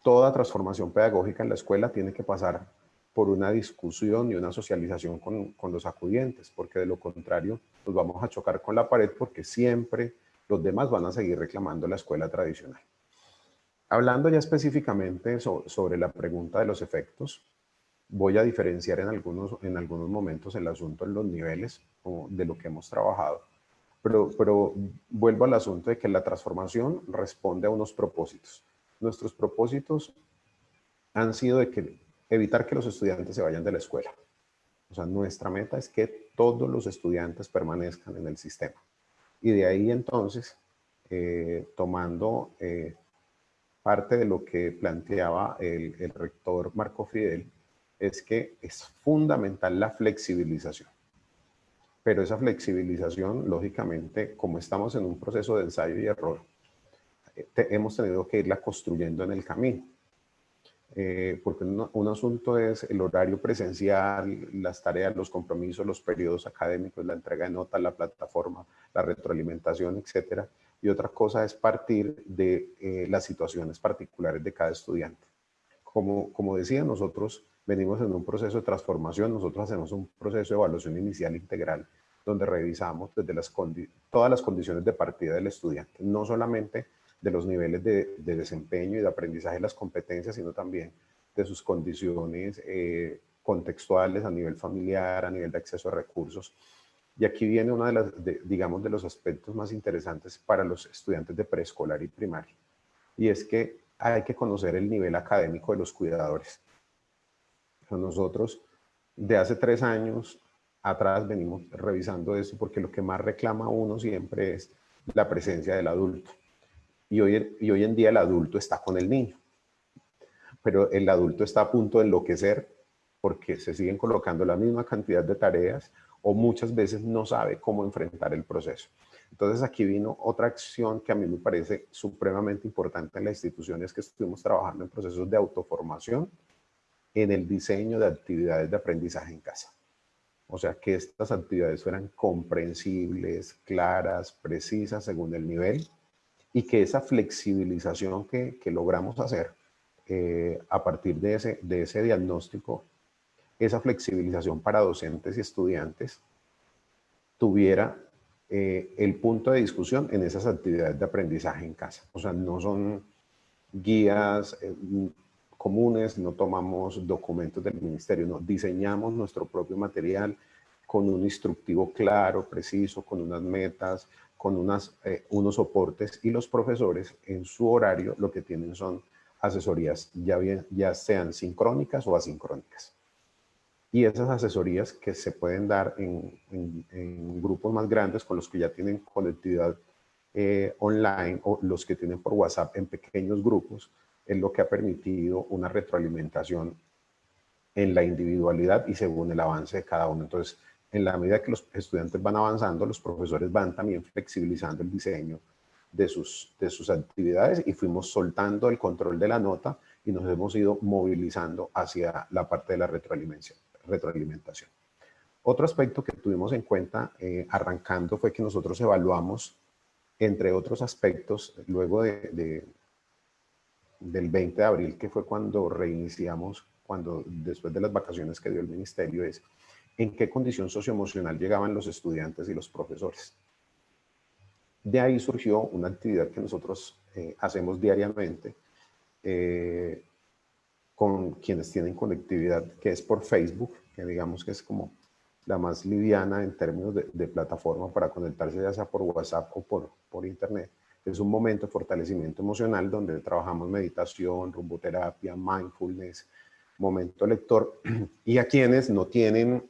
toda transformación pedagógica en la escuela tiene que pasar por una discusión y una socialización con, los acudientes, porque de lo contrario nos vamos a chocar con la pared porque siempre los demás van a seguir reclamando la escuela tradicional. Hablando ya específicamente sobre la pregunta de los efectos, voy a diferenciar en algunos, en algunos momentos el asunto en los niveles de lo que hemos trabajado, pero, pero vuelvo al asunto de que la transformación responde a unos propósitos. Nuestros propósitos han sido de que evitar que los estudiantes se vayan de la escuela. O sea, nuestra meta es que todos los estudiantes permanezcan en el sistema. Y de ahí entonces, eh, tomando eh, parte de lo que planteaba el, el rector Marco Fidel, es que es fundamental la flexibilización. Pero esa flexibilización, lógicamente, como estamos en un proceso de ensayo y error, eh, hemos tenido que irla construyendo en el camino. Eh, porque un, asunto es el horario presencial, las tareas, los compromisos, los periodos académicos, la entrega de notas, la plataforma, la retroalimentación, etcétera. Y otra cosa es partir de eh, las situaciones particulares de cada estudiante. Como, como decía, nosotros venimos en un proceso de transformación, nosotros hacemos un proceso de evaluación inicial integral, donde revisamos desde las todas las condiciones de partida del estudiante, no solamente de los niveles de, desempeño y de aprendizaje de las competencias, sino también de sus condiciones eh, contextuales a nivel familiar, a nivel de acceso a recursos. Y aquí viene uno de, las, digamos, de los aspectos más interesantes para los estudiantes de preescolar y primaria. Y es que hay que conocer el nivel académico de los cuidadores. Nosotros de hace tres años atrás venimos revisando eso porque lo que más reclama uno siempre es la presencia del adulto. Y hoy, y hoy en día el adulto está con el niño, pero el adulto está a punto de enloquecer porque se siguen colocando la misma cantidad de tareas o muchas veces no sabe cómo enfrentar el proceso. Entonces aquí vino otra acción que a mí me parece supremamente importante en la institución, es que estuvimos trabajando en procesos de autoformación en el diseño de actividades de aprendizaje en casa. O sea, que estas actividades fueran comprensibles, claras, precisas según el nivel y que esa flexibilización que, logramos hacer eh, a partir de ese, de ese diagnóstico, esa flexibilización para docentes y estudiantes tuviera eh, el punto de discusión en esas actividades de aprendizaje en casa. O sea, no son guías, eh, comunes, no tomamos documentos del ministerio, no, diseñamos nuestro propio material con un instructivo claro, preciso, con unas metas, con unas, eh, unos soportes y los profesores en su horario lo que tienen son asesorías ya, bien, ya sean sincrónicas o asincrónicas. Y esas asesorías que se pueden dar en, en, grupos más grandes con los que ya tienen conectividad eh, online o los que tienen por WhatsApp en pequeños grupos, es lo que ha permitido una retroalimentación en la individualidad y según el avance de cada uno. Entonces, en la medida que los estudiantes van avanzando, los profesores van también flexibilizando el diseño de sus, de sus actividades y fuimos soltando el control de la nota y nos hemos ido movilizando hacia la parte de la retroalimentación. retroalimentación. Otro aspecto que tuvimos en cuenta eh, arrancando fue que nosotros evaluamos, entre otros aspectos, luego de, del 20 de abril, que fue cuando reiniciamos, cuando después de las vacaciones que dio el ministerio, es en qué condición socioemocional llegaban los estudiantes y los profesores. De ahí surgió una actividad que nosotros eh, hacemos diariamente, eh, con quienes tienen conectividad, que es por Facebook, que digamos que es como la más liviana en términos de, plataforma para conectarse ya sea por WhatsApp o por, por Internet. Es un momento de fortalecimiento emocional donde trabajamos meditación, rumboterapia, mindfulness, momento lector. Y a quienes no tienen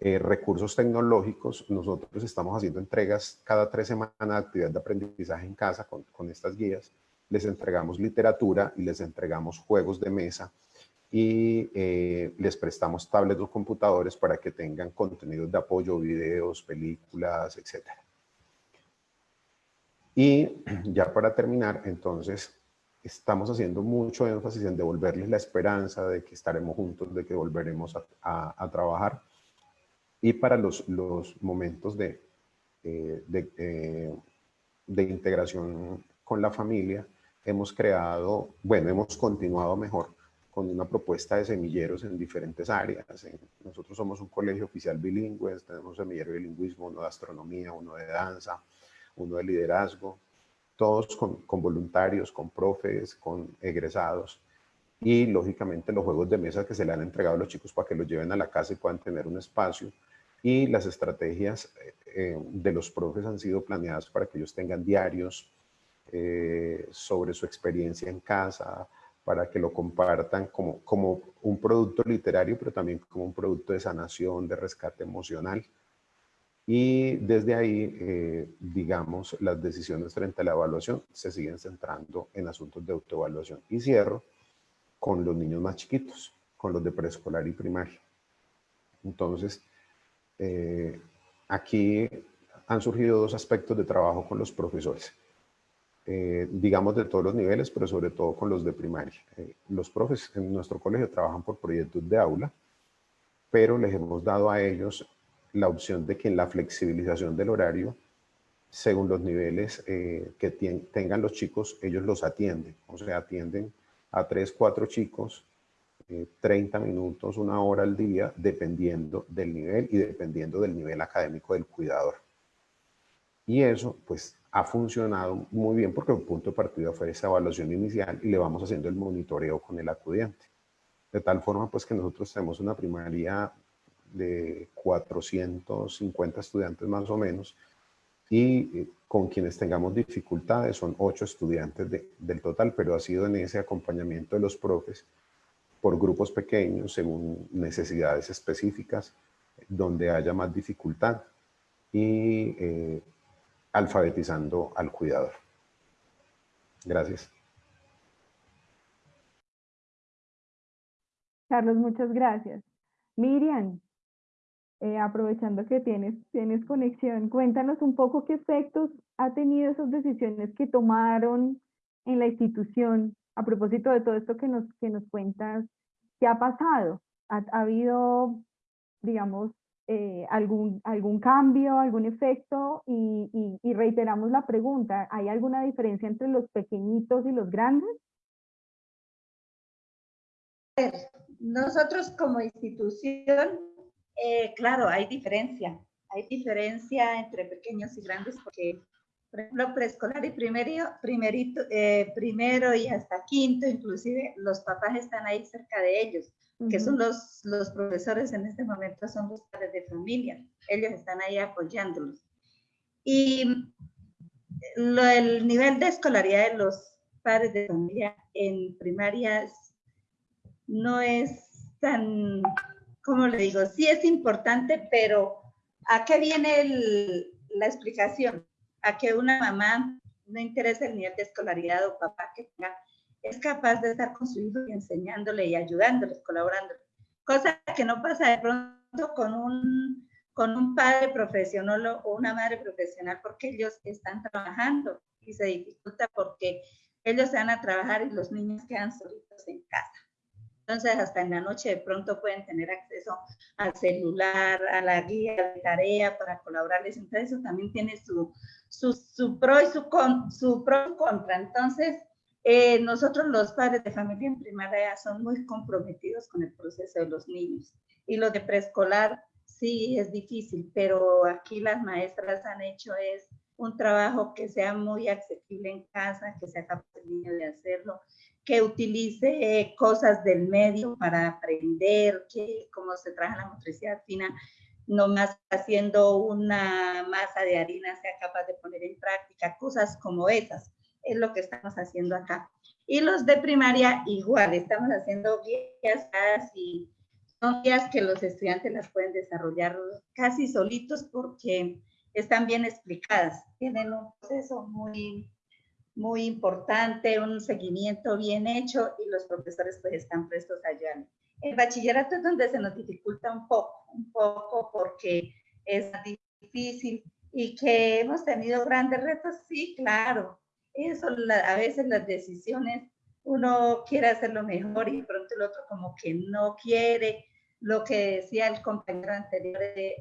eh, recursos tecnológicos, nosotros estamos haciendo entregas cada tres semanas de actividad de aprendizaje en casa con, con estas guías. Les entregamos literatura y les entregamos juegos de mesa y eh, les prestamos tablets o computadores para que tengan contenidos de apoyo, videos, películas, etc. Y ya para terminar, entonces, estamos haciendo mucho énfasis en devolverles la esperanza de que estaremos juntos, de que volveremos a, trabajar. Y para los, los momentos de, eh, de, eh, de integración con la familia, hemos creado, bueno, hemos continuado mejor con una propuesta de semilleros en diferentes áreas. Nosotros somos un colegio oficial bilingüe, tenemos semillero de bilingüismo, uno de astronomía, uno de danza, uno de liderazgo, todos con, con voluntarios, con profes, con egresados y lógicamente los juegos de mesa que se le han entregado a los chicos para que los lleven a la casa y puedan tener un espacio y las estrategias eh, eh, de los profes han sido planeadas para que ellos tengan diarios eh, sobre su experiencia en casa, para que lo compartan como, como un producto literario, pero también como un producto de sanación, de rescate emocional. Y desde ahí, digamos, las decisiones frente a la evaluación se siguen centrando en asuntos de autoevaluación. Y cierro con los niños más chiquitos, con los de preescolar y primaria. Entonces, eh, aquí han surgido dos aspectos de trabajo con los profesores. Eh, digamos de todos los niveles, pero sobre todo con los de primaria. Eh, los profes en nuestro colegio trabajan por proyectos de aula, pero les hemos dado a ellos la opción de que en la flexibilización del horario, según los niveles que tengan los chicos, ellos los atienden. O sea, atienden a tres, cuatro chicos, 30 minutos, una hora al día, dependiendo del nivel y dependiendo del nivel académico del cuidador. Y eso, pues, ha funcionado muy bien porque el punto de partida fue esa evaluación inicial y le vamos haciendo el monitoreo con el acudiente. De tal forma, pues, que nosotros tenemos una primaria de 450 estudiantes más o menos y eh, con quienes tengamos dificultades son 8 estudiantes del total, pero ha sido en ese acompañamiento de los profes por grupos pequeños según necesidades específicas donde haya más dificultad y eh, alfabetizando al cuidador. Gracias. Carlos, muchas gracias. Miriam, eh, aprovechando que tienes, tienes conexión, cuéntanos un poco qué efectos ha tenido esas decisiones que tomaron en la institución a propósito de todo esto que nos, que nos cuentas, ¿qué ha pasado? ¿Ha, ha habido, digamos, eh, algún, algún cambio, algún efecto y, y, reiteramos la pregunta, ¿hay alguna diferencia entre los pequeñitos y los grandes? Nosotros como institución, eh, claro, hay diferencia, hay diferencia entre pequeños y grandes porque, por ejemplo, preescolar y primero, primerito, eh, primero y hasta quinto, inclusive los papás están ahí cerca de ellos que son los, los profesores en este momento, son los padres de familia. Ellos están ahí apoyándolos. Y el nivel de escolaridad de los padres de familia en primarias no es tan, ¿cómo le digo? Sí es importante, pero ¿a qué viene la explicación? A que una mamá no interesa el nivel de escolaridad o papá que tenga es capaz de estar con su hijo y enseñándole y ayudándole, colaborando. Cosa que no pasa de pronto con un, con un padre profesional o una madre profesional porque ellos están trabajando y se dificulta porque ellos se van a trabajar y los niños quedan solitos en casa. Entonces, hasta en la noche de pronto pueden tener acceso al celular, a la guía de tarea para colaborarles. Entonces, eso también tiene su, su, su pro y su, con, su pro y contra. Entonces, eh, nosotros los padres de familia en primaria son muy comprometidos con el proceso de los niños y lo de preescolar sí es difícil, pero aquí las maestras han hecho es un trabajo que sea muy accesible en casa, que sea capaz el niño de hacerlo, que utilice cosas del medio para aprender, que cómo se trabaja la motricidad fina, no más haciendo una masa de harina sea capaz de poner en práctica, cosas como esas. Es lo que estamos haciendo acá. Y los de primaria igual, estamos haciendo guías y son guías que los estudiantes las pueden desarrollar casi solitos porque están bien explicadas, tienen un proceso muy, muy importante, un seguimiento bien hecho y los profesores pues están prestos a ayudar. El bachillerato es donde se nos dificulta un poco, un poco porque es difícil y que hemos tenido grandes retos, sí, claro. Eso a veces las decisiones, uno quiere hacerlo mejor y pronto el otro como que no quiere. Lo que decía el compañero anterior, eh,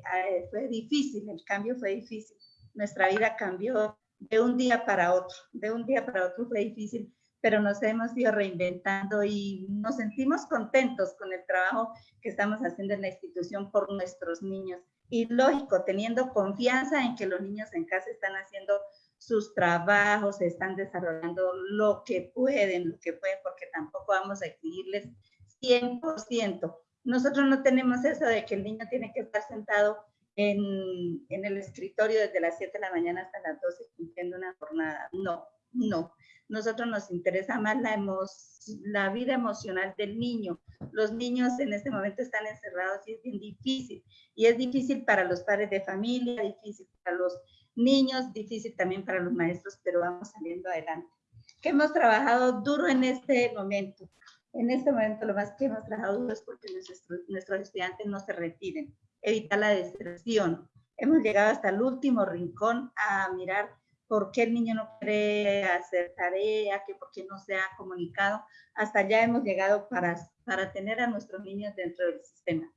fue difícil, el cambio fue difícil. Nuestra vida cambió de un día para otro, de un día para otro fue difícil, pero nos hemos ido reinventando y nos sentimos contentos con el trabajo que estamos haciendo en la institución por nuestros niños. Y lógico, teniendo confianza en que los niños en casa están haciendo sus trabajos, están desarrollando lo que pueden, lo que pueden, porque tampoco vamos a exigirles 100%. Nosotros no tenemos eso de que el niño tiene que estar sentado en, en el escritorio desde las 7 de la mañana hasta las 12 cumpliendo una jornada. No, no. Nosotros nos interesa más la, la vida emocional del niño. Los niños en este momento están encerrados y es bien difícil. Y es difícil para los padres de familia, difícil para los niños, difícil también para los maestros, pero vamos saliendo adelante. Que hemos trabajado duro en este momento. En este momento lo más que hemos trabajado duro es porque nuestros, nuestros estudiantes no se retiren evitar la deserción. Hemos llegado hasta el último rincón a mirar por qué el niño no quiere hacer tarea, que por qué no se ha comunicado. Hasta allá hemos llegado para, para tener a nuestros niños dentro del sistema.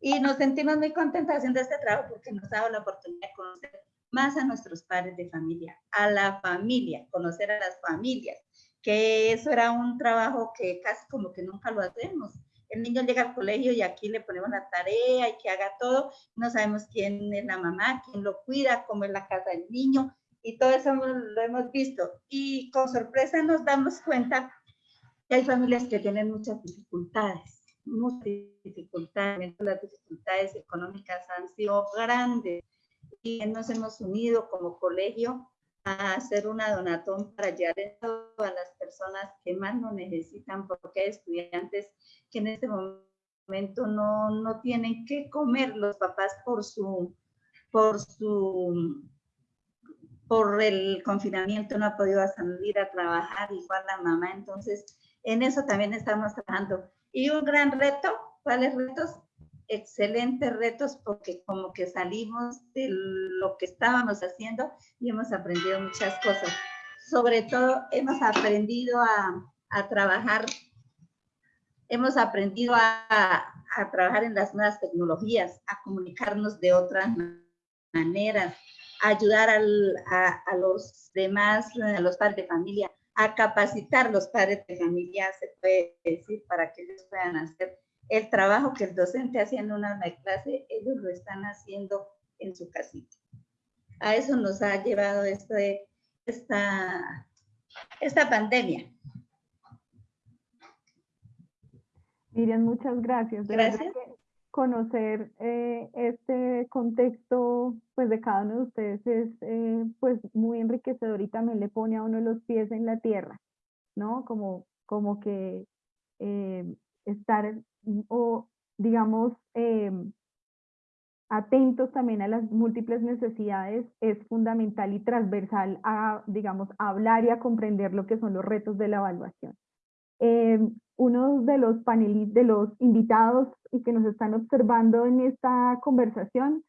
Y nos sentimos muy contentos haciendo este trabajo porque nos ha dado la oportunidad de conocer más a nuestros padres de familia, a la familia, conocer a las familias, que eso era un trabajo que casi como que nunca lo hacemos el niño llega al colegio y aquí le ponemos la tarea y que haga todo, no sabemos quién es la mamá, quién lo cuida, cómo es la casa del niño, y todo eso lo hemos visto. Y con sorpresa nos damos cuenta que hay familias que tienen muchas dificultades, muchas dificultades, las dificultades económicas han sido grandes y nos hemos unido como colegio a hacer una donatón para llegar a las personas que más lo necesitan, porque hay estudiantes que en este momento no, no tienen que comer los papás por su, por su, por el confinamiento no ha podido salir a trabajar, igual la mamá, entonces en eso también estamos trabajando. Y un gran reto, ¿cuáles retos? Excelentes retos porque como que salimos de lo que estábamos haciendo y hemos aprendido muchas cosas. Sobre todo hemos aprendido a, a trabajar hemos aprendido a, trabajar en las nuevas tecnologías, a comunicarnos de otras maneras, a ayudar a, los demás, a los padres de familia, a capacitar los padres de familia, se puede decir, para que ellos puedan hacer el trabajo que el docente hacía en una clase, ellos lo están haciendo en su casita. A eso nos ha llevado este, esta, esta pandemia. Miriam, muchas gracias. gracias. conocer eh, este contexto pues, de cada uno de ustedes es eh, pues, muy enriquecedor y también le pone a uno los pies en la tierra, ¿no? Como, como que eh, estar, o digamos, atentos también a las múltiples necesidades es fundamental y transversal a, digamos, hablar y a comprender lo que son los retos de la evaluación. Uno de los panelistas, de los invitados y que nos están observando en esta conversación,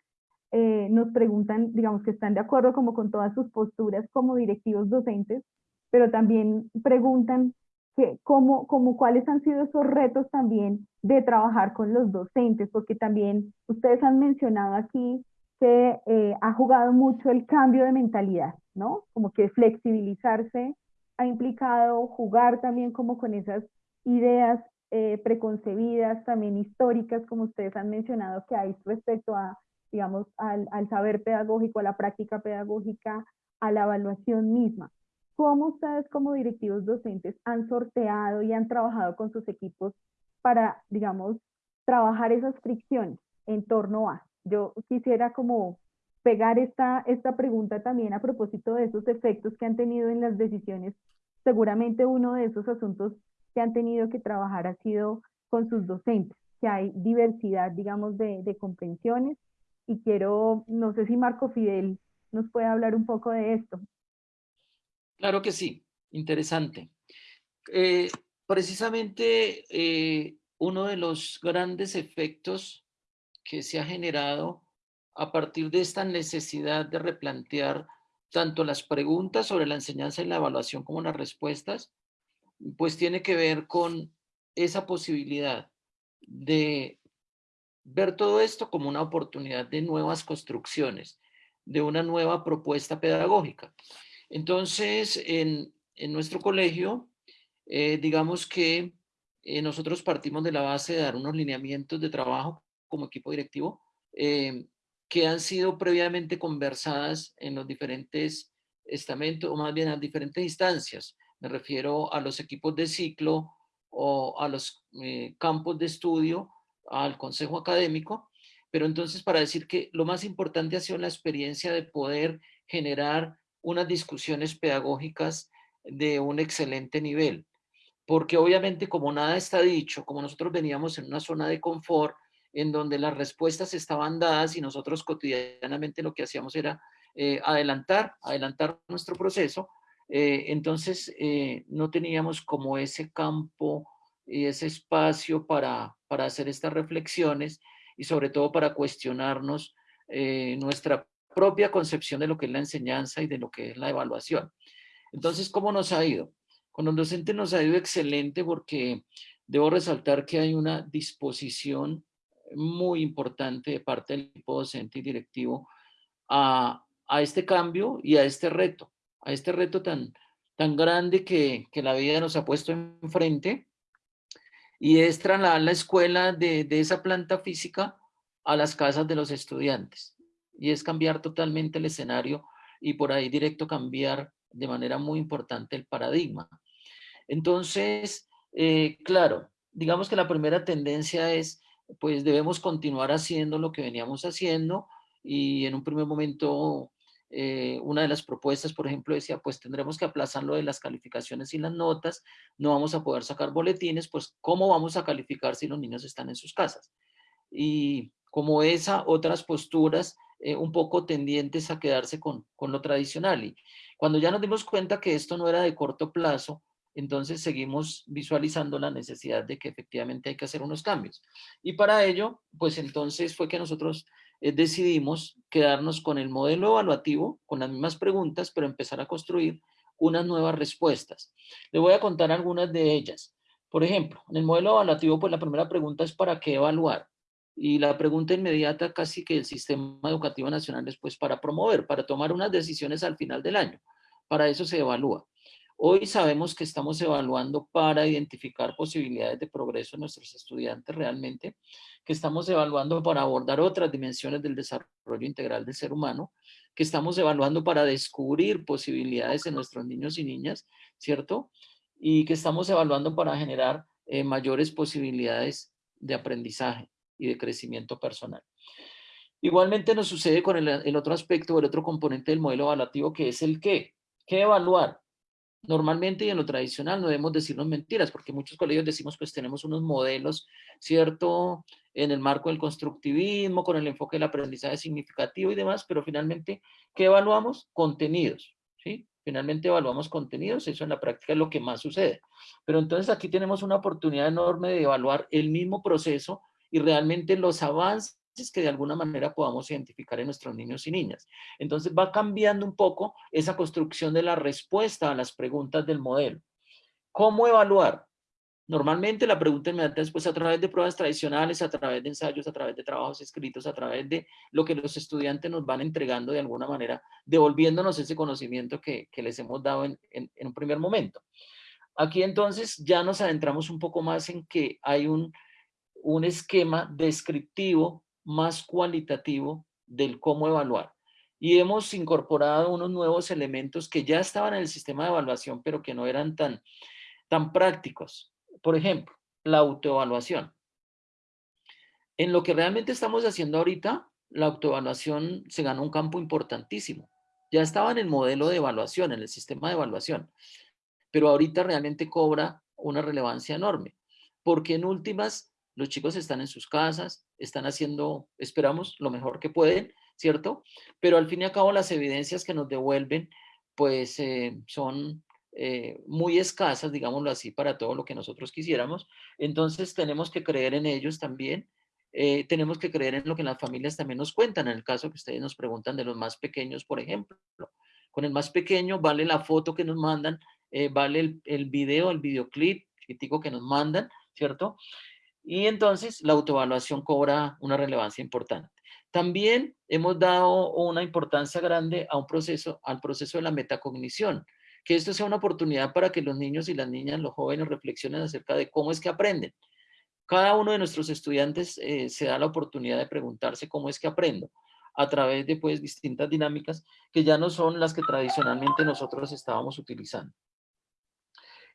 eh, nos preguntan, digamos que están de acuerdo como con todas sus posturas como directivos docentes, pero también preguntan que cómo, cómo, cuáles han sido esos retos también de trabajar con los docentes, porque también ustedes han mencionado aquí que eh, ha jugado mucho el cambio de mentalidad, ¿no? Como que flexibilizarse ha implicado jugar también como con esas ideas eh, preconcebidas, también históricas, como ustedes han mencionado, que hay respecto a, digamos, al, saber pedagógico, a la práctica pedagógica, a la evaluación misma. ¿Cómo ustedes como directivos docentes han sorteado y han trabajado con sus equipos para, digamos, trabajar esas fricciones en torno a? Yo quisiera como pegar esta, esta pregunta también a propósito de esos efectos que han tenido en las decisiones. Seguramente uno de esos asuntos que han tenido que trabajar ha sido con sus docentes, que hay diversidad, digamos, de, de comprensiones. Y quiero, no sé si Marco Fidel nos puede hablar un poco de esto. Claro que sí, interesante. Eh, precisamente eh, uno de los grandes efectos que se ha generado a partir de esta necesidad de replantear tanto las preguntas sobre la enseñanza y la evaluación como las respuestas, pues tiene que ver con esa posibilidad de ver todo esto como una oportunidad de nuevas construcciones, de una nueva propuesta pedagógica. Entonces, en, nuestro colegio, eh, digamos que eh, nosotros partimos de la base de dar unos lineamientos de trabajo como equipo directivo eh, que han sido previamente conversadas en los diferentes estamentos, o más bien en diferentes instancias. Me refiero a los equipos de ciclo o a los campos de estudio, al consejo académico, pero entonces para decir que lo más importante ha sido la experiencia de poder generar unas discusiones pedagógicas de un excelente nivel. Porque obviamente como nada está dicho, como nosotros veníamos en una zona de confort, en donde las respuestas estaban dadas y nosotros cotidianamente lo que hacíamos era eh, adelantar, adelantar nuestro proceso, eh, entonces eh, no teníamos como ese campo y ese espacio para, para hacer estas reflexiones y sobre todo para cuestionarnos nuestra propia concepción de lo que es la enseñanza y de lo que es la evaluación. Entonces, ¿cómo nos ha ido? Con los docentes nos ha ido excelente porque debo resaltar que hay una disposición muy importante de parte del equipo docente y directivo a, a, este cambio y a este reto, a este reto tan, tan grande que, que la vida nos ha puesto enfrente y es trasladar la escuela de, de esa planta física a las casas de los estudiantes y es cambiar totalmente el escenario y por ahí directo cambiar de manera muy importante el paradigma. Entonces, eh, claro, digamos que la primera tendencia es, pues debemos continuar haciendo lo que veníamos haciendo y en un primer momento eh, una de las propuestas, por ejemplo, decía, pues tendremos que aplazar lo de las calificaciones y las notas, no vamos a poder sacar boletines, pues ¿cómo vamos a calificar si los niños están en sus casas? Y como esa, otras posturas eh, un poco tendientes a quedarse con, con lo tradicional. Y cuando ya nos dimos cuenta que esto no era de corto plazo, entonces seguimos visualizando la necesidad de que efectivamente hay que hacer unos cambios. Y para ello, pues entonces fue que nosotros eh, decidimos quedarnos con el modelo evaluativo, con las mismas preguntas, pero empezar a construir unas nuevas respuestas. Le voy a contar algunas de ellas. Por ejemplo, en el modelo evaluativo, pues la primera pregunta es ¿para qué evaluar? Y la pregunta inmediata casi que el sistema educativo nacional es pues para promover, para tomar unas decisiones al final del año. Para eso se evalúa. Hoy sabemos que estamos evaluando para identificar posibilidades de progreso en nuestros estudiantes realmente, que estamos evaluando para abordar otras dimensiones del desarrollo integral del ser humano, que estamos evaluando para descubrir posibilidades en nuestros niños y niñas, ¿cierto? Y que estamos evaluando para generar eh, mayores posibilidades de aprendizaje y de crecimiento personal. Igualmente nos sucede con el, otro aspecto, el otro componente del modelo evaluativo, que es el qué. ¿Qué evaluar? Normalmente y en lo tradicional no debemos decirnos mentiras, porque muchos colegios decimos pues tenemos unos modelos, ¿cierto? En el marco del constructivismo, con el enfoque del aprendizaje significativo y demás, pero finalmente, ¿qué evaluamos? Contenidos, ¿sí? Finalmente evaluamos contenidos, eso en la práctica es lo que más sucede. Pero entonces aquí tenemos una oportunidad enorme de evaluar el mismo proceso y realmente los avances que de alguna manera podamos identificar en nuestros niños y niñas. Entonces va cambiando un poco esa construcción de la respuesta a las preguntas del modelo. ¿Cómo evaluar? Normalmente la pregunta inmediata es pues a través de pruebas tradicionales, a través de ensayos, a través de trabajos escritos, a través de lo que los estudiantes nos van entregando de alguna manera, devolviéndonos ese conocimiento que, les hemos dado en, en un primer momento. Aquí entonces ya nos adentramos un poco más en que hay un un esquema descriptivo más cualitativo del cómo evaluar. y hemos incorporado unos nuevos elementos que ya estaban en el sistema de evaluación, pero que no eran tan, tan prácticos. Por ejemplo, la autoevaluación. En lo que realmente estamos haciendo ahorita, la autoevaluación se ganó un campo importantísimo. Ya estaba en el modelo de evaluación, en el sistema de evaluación, pero ahorita realmente cobra una relevancia enorme, porque en últimas los chicos están en sus casas, están haciendo, esperamos, lo mejor que pueden, ¿cierto? Pero al fin y al cabo las evidencias que nos devuelven, pues eh, son eh, muy escasas, digámoslo así, para todo lo que nosotros quisiéramos. Entonces tenemos que creer en ellos también. Eh, tenemos que creer en lo que las familias también nos cuentan, en el caso que ustedes nos preguntan de los más pequeños, por ejemplo. Con el más pequeño vale la foto que nos mandan, vale el, el video, el videoclip chiquitico que nos mandan, ¿cierto? Y entonces la autoevaluación cobra una relevancia importante. También hemos dado una importancia grande a un proceso, al proceso de la metacognición, que esto sea una oportunidad para que los niños y las niñas, los jóvenes reflexionen acerca de cómo es que aprenden. Cada uno de nuestros estudiantes eh, se da la oportunidad de preguntarse cómo es que aprendo a través de pues distintas dinámicas que ya no son las que tradicionalmente nosotros estábamos utilizando.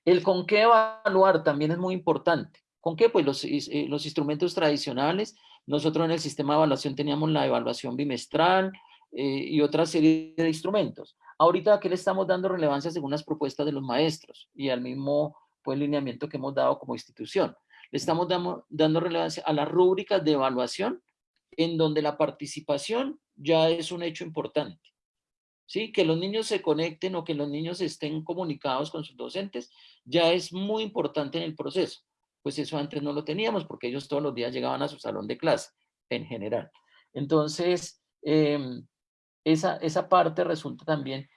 El con qué evaluar también es muy importante. ¿Con qué? Pues los, eh, los instrumentos tradicionales. Nosotros en el sistema de evaluación teníamos la evaluación bimestral eh, y otra serie de instrumentos. Ahorita, ¿a qué le estamos dando relevancia según las propuestas de los maestros y al mismo pues, lineamiento que hemos dado como institución? Le estamos dando, dando relevancia a las rúbricas de evaluación en donde la participación ya es un hecho importante. ¿Sí? Que los niños se conecten o que los niños estén comunicados con sus docentes ya es muy importante en el proceso pues eso antes no lo teníamos porque ellos todos los días llegaban a su salón de clase en general. Entonces, em, esa, esa parte resulta también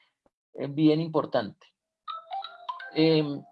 eh, bien importante. Em,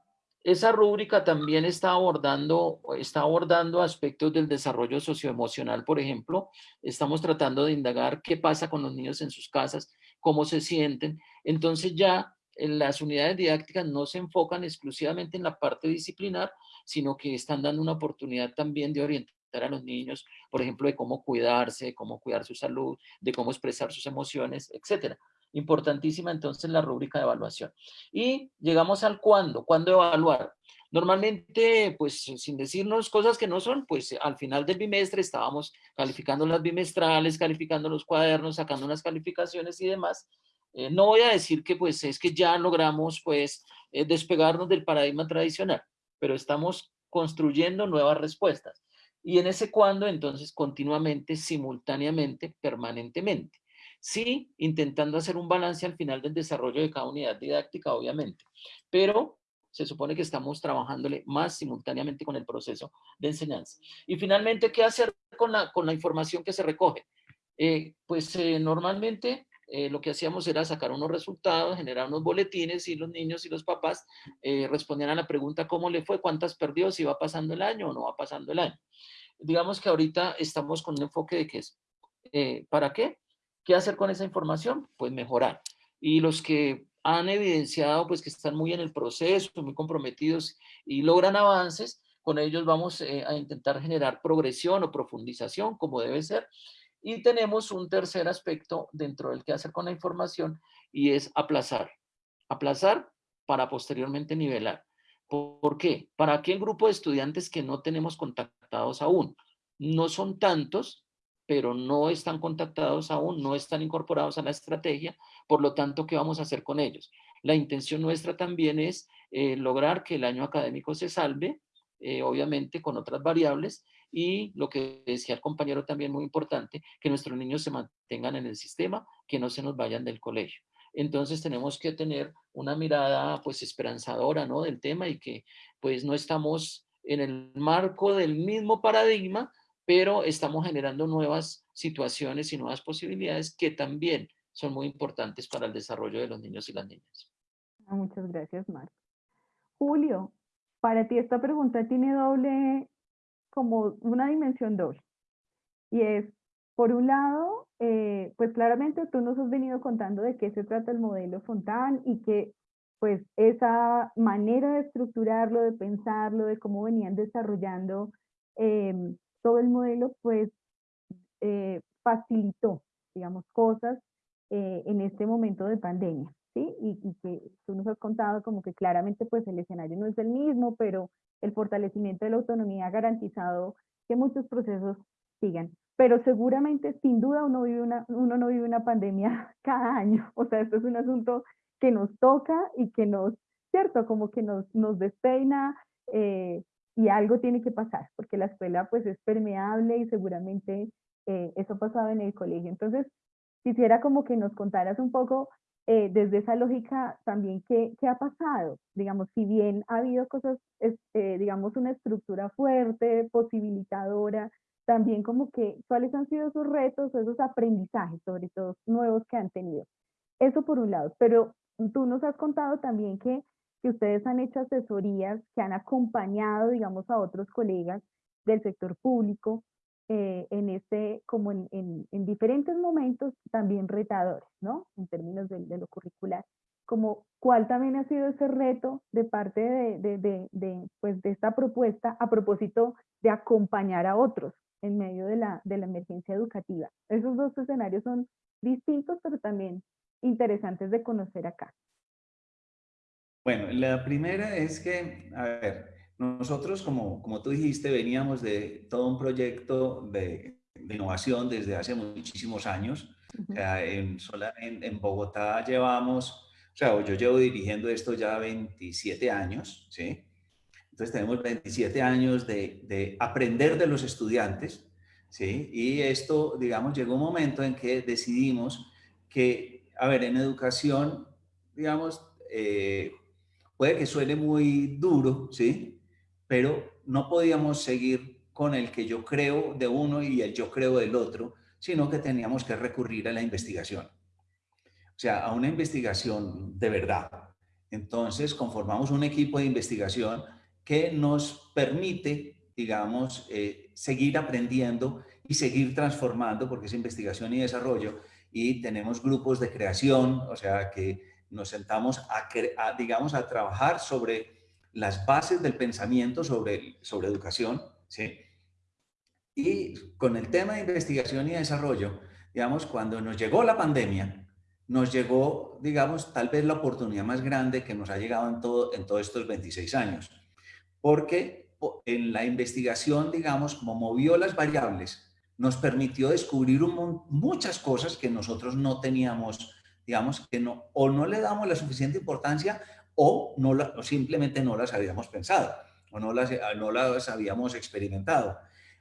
esa rúbrica también está abordando, está abordando aspectos del desarrollo socioemocional, por ejemplo. Estamos tratando de indagar qué pasa con los niños en sus casas, cómo se sienten. Entonces ya las unidades didácticas no se enfocan exclusivamente en la parte disciplinar, sino que están dando una oportunidad también de orientar a los niños, por ejemplo, de cómo cuidarse, de cómo cuidar su salud, de cómo expresar sus emociones, etcétera. Importantísima entonces la rúbrica de evaluación. Y llegamos al cuándo, cuándo evaluar. Normalmente, pues sin decirnos cosas que no son, pues al final del bimestre estábamos calificando las bimestrales, calificando los cuadernos, sacando unas calificaciones y demás. Eh, no voy a decir que pues es que ya logramos pues eh, despegarnos del paradigma tradicional, pero estamos construyendo nuevas respuestas. Y en ese cuando, entonces, continuamente, simultáneamente, permanentemente. Sí, intentando hacer un balance al final del desarrollo de cada unidad didáctica, obviamente, pero se supone que estamos trabajándole más simultáneamente con el proceso de enseñanza. Y finalmente, ¿qué hacer con la, con la información que se recoge? Eh, pues normalmente eh, lo que hacíamos era sacar unos resultados, generar unos boletines y los niños y los papás eh, respondían a la pregunta cómo le fue, cuántas perdió, si va pasando el año o no va pasando el año. Digamos que ahorita estamos con un enfoque de que es, eh, ¿para qué? ¿Qué hacer con esa información? Pues mejorar. Y los que han evidenciado pues que están muy en el proceso, muy comprometidos y logran avances, con ellos vamos a intentar generar progresión o profundización como debe ser y tenemos un tercer aspecto dentro del que hacer con la información y es aplazar. Aplazar para posteriormente nivelar. ¿Por qué? Para aquel grupo de estudiantes que no tenemos contactados aún. No son tantos, pero no están contactados aún, no están incorporados a la estrategia, por lo tanto, ¿qué vamos a hacer con ellos? La intención nuestra también es eh, lograr que el año académico se salve, eh, obviamente con otras variables, y lo que decía el compañero también muy importante, que nuestros niños se mantengan en el sistema, que no se nos vayan del colegio. Entonces tenemos que tener una mirada pues esperanzadora ¿no? del tema y que pues no estamos en el marco del mismo paradigma, pero estamos generando nuevas situaciones y nuevas posibilidades que también son muy importantes para el desarrollo de los niños y las niñas. Ah, muchas gracias, Marco. Julio, para ti esta pregunta tiene doble como una dimensión doble. Y es, por un lado, eh, pues claramente tú nos has venido contando de qué se trata el modelo Fontán y que pues esa manera de estructurarlo, de pensarlo, de cómo venían desarrollando em, todo el modelo, pues eh, facilitó, digamos, cosas eh, en este momento de pandemia, ¿sí? Y, y, que tú nos has contado como que claramente pues el escenario no es el mismo, pero el fortalecimiento de la autonomía ha garantizado que muchos procesos sigan. Pero seguramente, sin duda, uno, vive una, uno no vive una pandemia cada año. O sea, esto es un asunto que nos toca y que nos, cierto, como que nos, nos despeina eh, y algo tiene que pasar, porque la escuela pues es permeable y seguramente eh, eso ha pasado en el colegio. Entonces, quisiera como que nos contaras un poco eh, desde esa lógica también qué, qué, ha pasado. Digamos, si bien ha habido cosas, eh, digamos, una estructura fuerte, posibilitadora, también como que cuáles han sido sus retos esos aprendizajes, sobre todo nuevos que han tenido. Eso por un lado, pero tú nos has contado también que, que ustedes han hecho asesorías que han acompañado, digamos, a otros colegas del sector público eh, en este, como en, en, en, diferentes momentos también retadores, ¿no? En términos de, de, lo curricular. Como cuál también ha sido ese reto de parte de, de, de, pues de esta propuesta a propósito de acompañar a otros en medio de la, de la emergencia educativa. Esos dos escenarios son distintos, pero también interesantes de conocer acá. Bueno, la primera es que, a ver, nosotros, como, como tú dijiste, veníamos de todo un proyecto de, de innovación desde hace muchísimos años. Uh -huh. O sea, en, en, en, Bogotá llevamos, o sea, yo llevo dirigiendo esto ya 27 años, ¿sí? Entonces tenemos 27 años de, de aprender de los estudiantes, ¿sí? Y esto, digamos, llegó un momento en que decidimos que, a ver, en educación, digamos, eh, puede que suene muy duro, ¿sí? Pero no podíamos seguir con el que yo creo de uno y el yo creo del otro, sino que teníamos que recurrir a la investigación. O sea, a una investigación de verdad. Entonces, conformamos un equipo de investigación que nos permite, digamos, eh, seguir aprendiendo y seguir transformando, porque es investigación y desarrollo, y tenemos grupos de creación, o sea, que nos sentamos a, a digamos, a trabajar sobre las bases del pensamiento sobre, sobre educación, ¿sí? Y con el tema de investigación y desarrollo, digamos, cuando nos llegó la pandemia, nos llegó, digamos, tal vez la oportunidad más grande que nos ha llegado en, todo, en todos estos 26 años. Porque en la investigación, digamos, como movió las variables, nos permitió descubrir muchas cosas que nosotros no teníamos, digamos, que no, o no le damos la suficiente importancia o, simplemente no las habíamos pensado o no las, no las habíamos experimentado.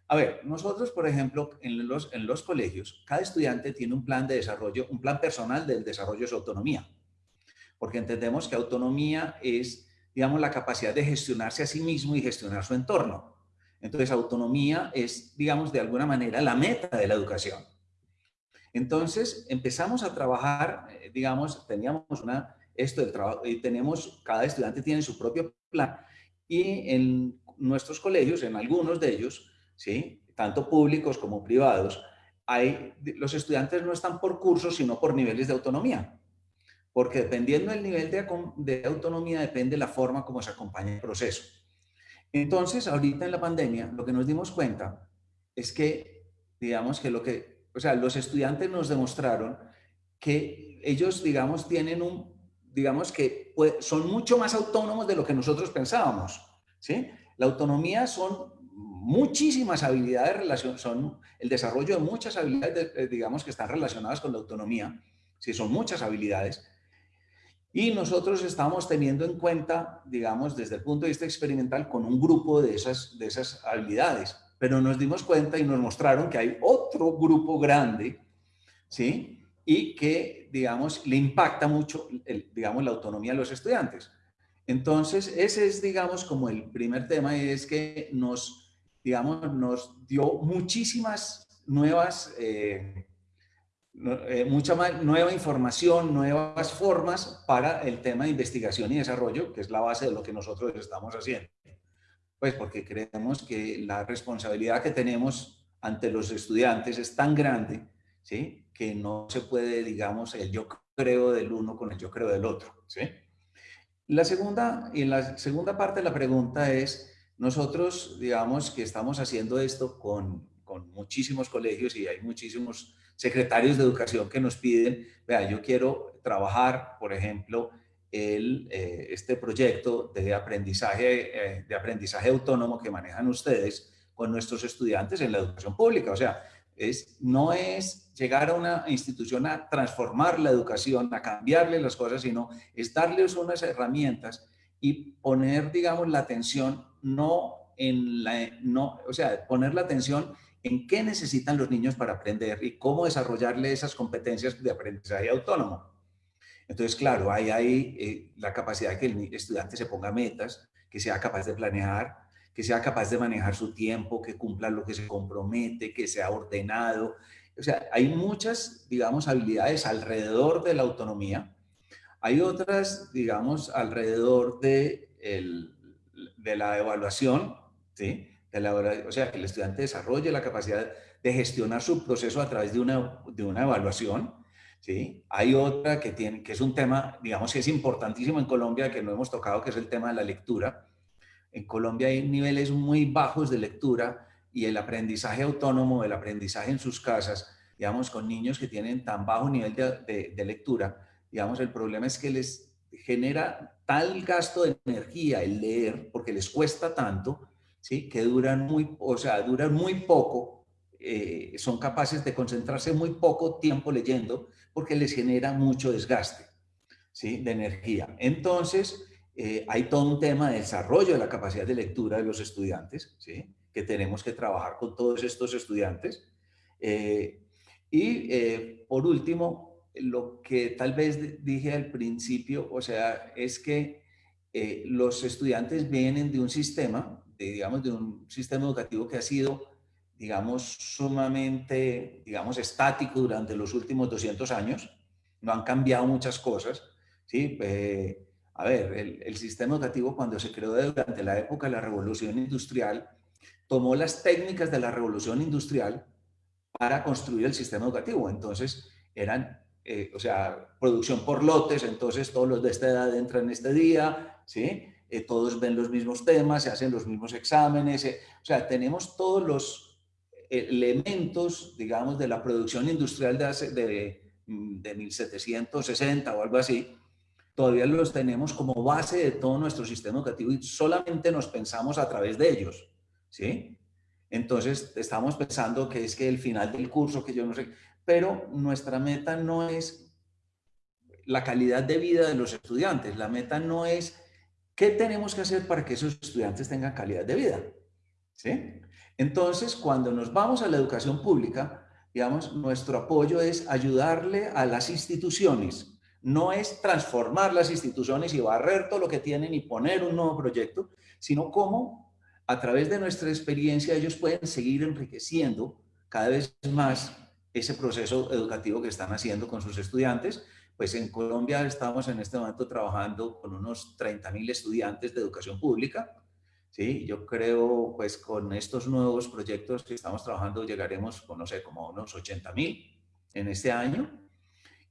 A ver, nosotros, por ejemplo, en los, en los colegios, cada estudiante tiene un plan de desarrollo, un plan personal del desarrollo de su autonomía, porque entendemos que autonomía es, digamos, la capacidad de gestionarse a sí mismo y gestionar su entorno. Entonces, autonomía es, digamos, de alguna manera la meta de la educación. Entonces, empezamos a trabajar, eh, digamos, teníamos una, esto del trabajo, y tenemos, cada estudiante tiene su propio plan, y en nuestros colegios, en algunos de ellos, ¿sí? tanto públicos como privados, hay, los estudiantes no están por cursos, sino por niveles de autonomía. Porque dependiendo del nivel de, de autonomía, depende la forma como se acompaña el proceso. Entonces, ahorita en la pandemia, lo que nos dimos cuenta es que, digamos que lo que, o sea, los estudiantes nos demostraron que ellos, digamos, tienen un, digamos que son mucho más autónomos de lo que nosotros pensábamos, ¿sí? La autonomía son muchísimas habilidades, son el desarrollo de muchas habilidades, eh, digamos, que están relacionadas con la autonomía, sí, son muchas habilidades, y nosotros estamos teniendo en cuenta, digamos, desde el punto de vista experimental, con un grupo de esas, de esas habilidades. Pero nos dimos cuenta y nos mostraron que hay otro grupo grande, ¿sí? Y que, digamos, le impacta mucho, el, digamos, la autonomía de los estudiantes. Entonces, ese es, digamos, como el primer tema y es que nos, digamos, nos dio muchísimas nuevas... Eh, eh, mucha más nueva información, nuevas formas para el tema de investigación y desarrollo, que es la base de lo que nosotros estamos haciendo. Pues porque creemos que la responsabilidad que tenemos ante los estudiantes es tan grande, ¿sí? Que no se puede, digamos, el yo creo del uno con el yo creo del otro, ¿sí? La segunda, y la segunda parte de la pregunta es, nosotros, digamos, que estamos haciendo esto con, con muchísimos colegios y hay muchísimos secretarios de educación que nos piden, vea, yo quiero trabajar, por ejemplo, el, eh, este proyecto de aprendizaje, eh, de aprendizaje autónomo que manejan ustedes con nuestros estudiantes en la educación pública. O sea, es, no es llegar a una institución a transformar la educación, a cambiarle las cosas, sino es darles unas herramientas y poner, digamos, la atención no en la, no, o sea, poner la atención en qué necesitan los niños para aprender y cómo desarrollarle esas competencias de aprendizaje autónomo. Entonces, claro, hay eh, la capacidad de que el estudiante se ponga metas, que sea capaz de planear, que sea capaz de manejar su tiempo, que cumpla lo que se compromete, que sea ordenado. O sea, hay muchas, digamos, habilidades alrededor de la autonomía. Hay otras, digamos, alrededor de, el, de la evaluación, ¿sí? De la, o sea, que el estudiante desarrolle la capacidad de gestionar su proceso a través de una, de una evaluación. ¿sí? Hay otra que, tiene, que es un tema, digamos, que es importantísimo en Colombia, que no hemos tocado, que es el tema de la lectura. En Colombia hay niveles muy bajos de lectura y el aprendizaje autónomo, el aprendizaje en sus casas, digamos, con niños que tienen tan bajo nivel de, de lectura, digamos, el problema es que les genera tal gasto de energía el leer, porque les cuesta tanto, ¿sí? que duran muy, o sea, duran muy poco, eh, son capaces de concentrarse muy poco tiempo leyendo, porque les genera mucho desgaste ¿sí? de energía. Entonces, eh, hay todo un tema de desarrollo de la capacidad de lectura de los estudiantes, ¿sí? que tenemos que trabajar con todos estos estudiantes. Eh, y por último, lo que tal vez dije al principio, o sea, es que eh, los estudiantes vienen de un sistema, digamos, de un sistema educativo que ha sido, digamos, sumamente, digamos, estático durante los últimos 200 años. No han cambiado muchas cosas, ¿sí? Eh, a ver, el, el, sistema educativo cuando se creó durante la época de la revolución industrial, tomó las técnicas de la revolución industrial para construir el sistema educativo. Entonces, eran eh, o sea, producción por lotes, entonces todos los de esta edad entran en este día, ¿sí? Eh, todos ven los mismos temas, se hacen los mismos exámenes, eh, o sea, tenemos todos los elementos, digamos, de la producción industrial de, hace, de, mm, de 1760 o algo así, todavía los tenemos como base de todo nuestro sistema educativo y solamente nos pensamos a través de ellos, ¿sí? Entonces, estamos pensando que es que el final del curso, que yo no sé, pero nuestra meta no es la calidad de vida de los estudiantes, la meta no es qué tenemos que hacer para que esos estudiantes tengan calidad de vida. ¿Sí? Entonces, cuando nos vamos a la educación pública, digamos, nuestro apoyo es ayudarle a las instituciones, no es transformar las instituciones y barrer todo lo que tienen y poner un nuevo proyecto, sino cómo a través de nuestra experiencia ellos pueden seguir enriqueciendo cada vez más ese proceso educativo que están haciendo con sus estudiantes. Pues en Colombia estamos en este momento trabajando con unos 30 mil estudiantes de educación pública. Sí, yo creo, pues con estos nuevos proyectos que estamos trabajando llegaremos, no sé, como unos 80 mil en este año.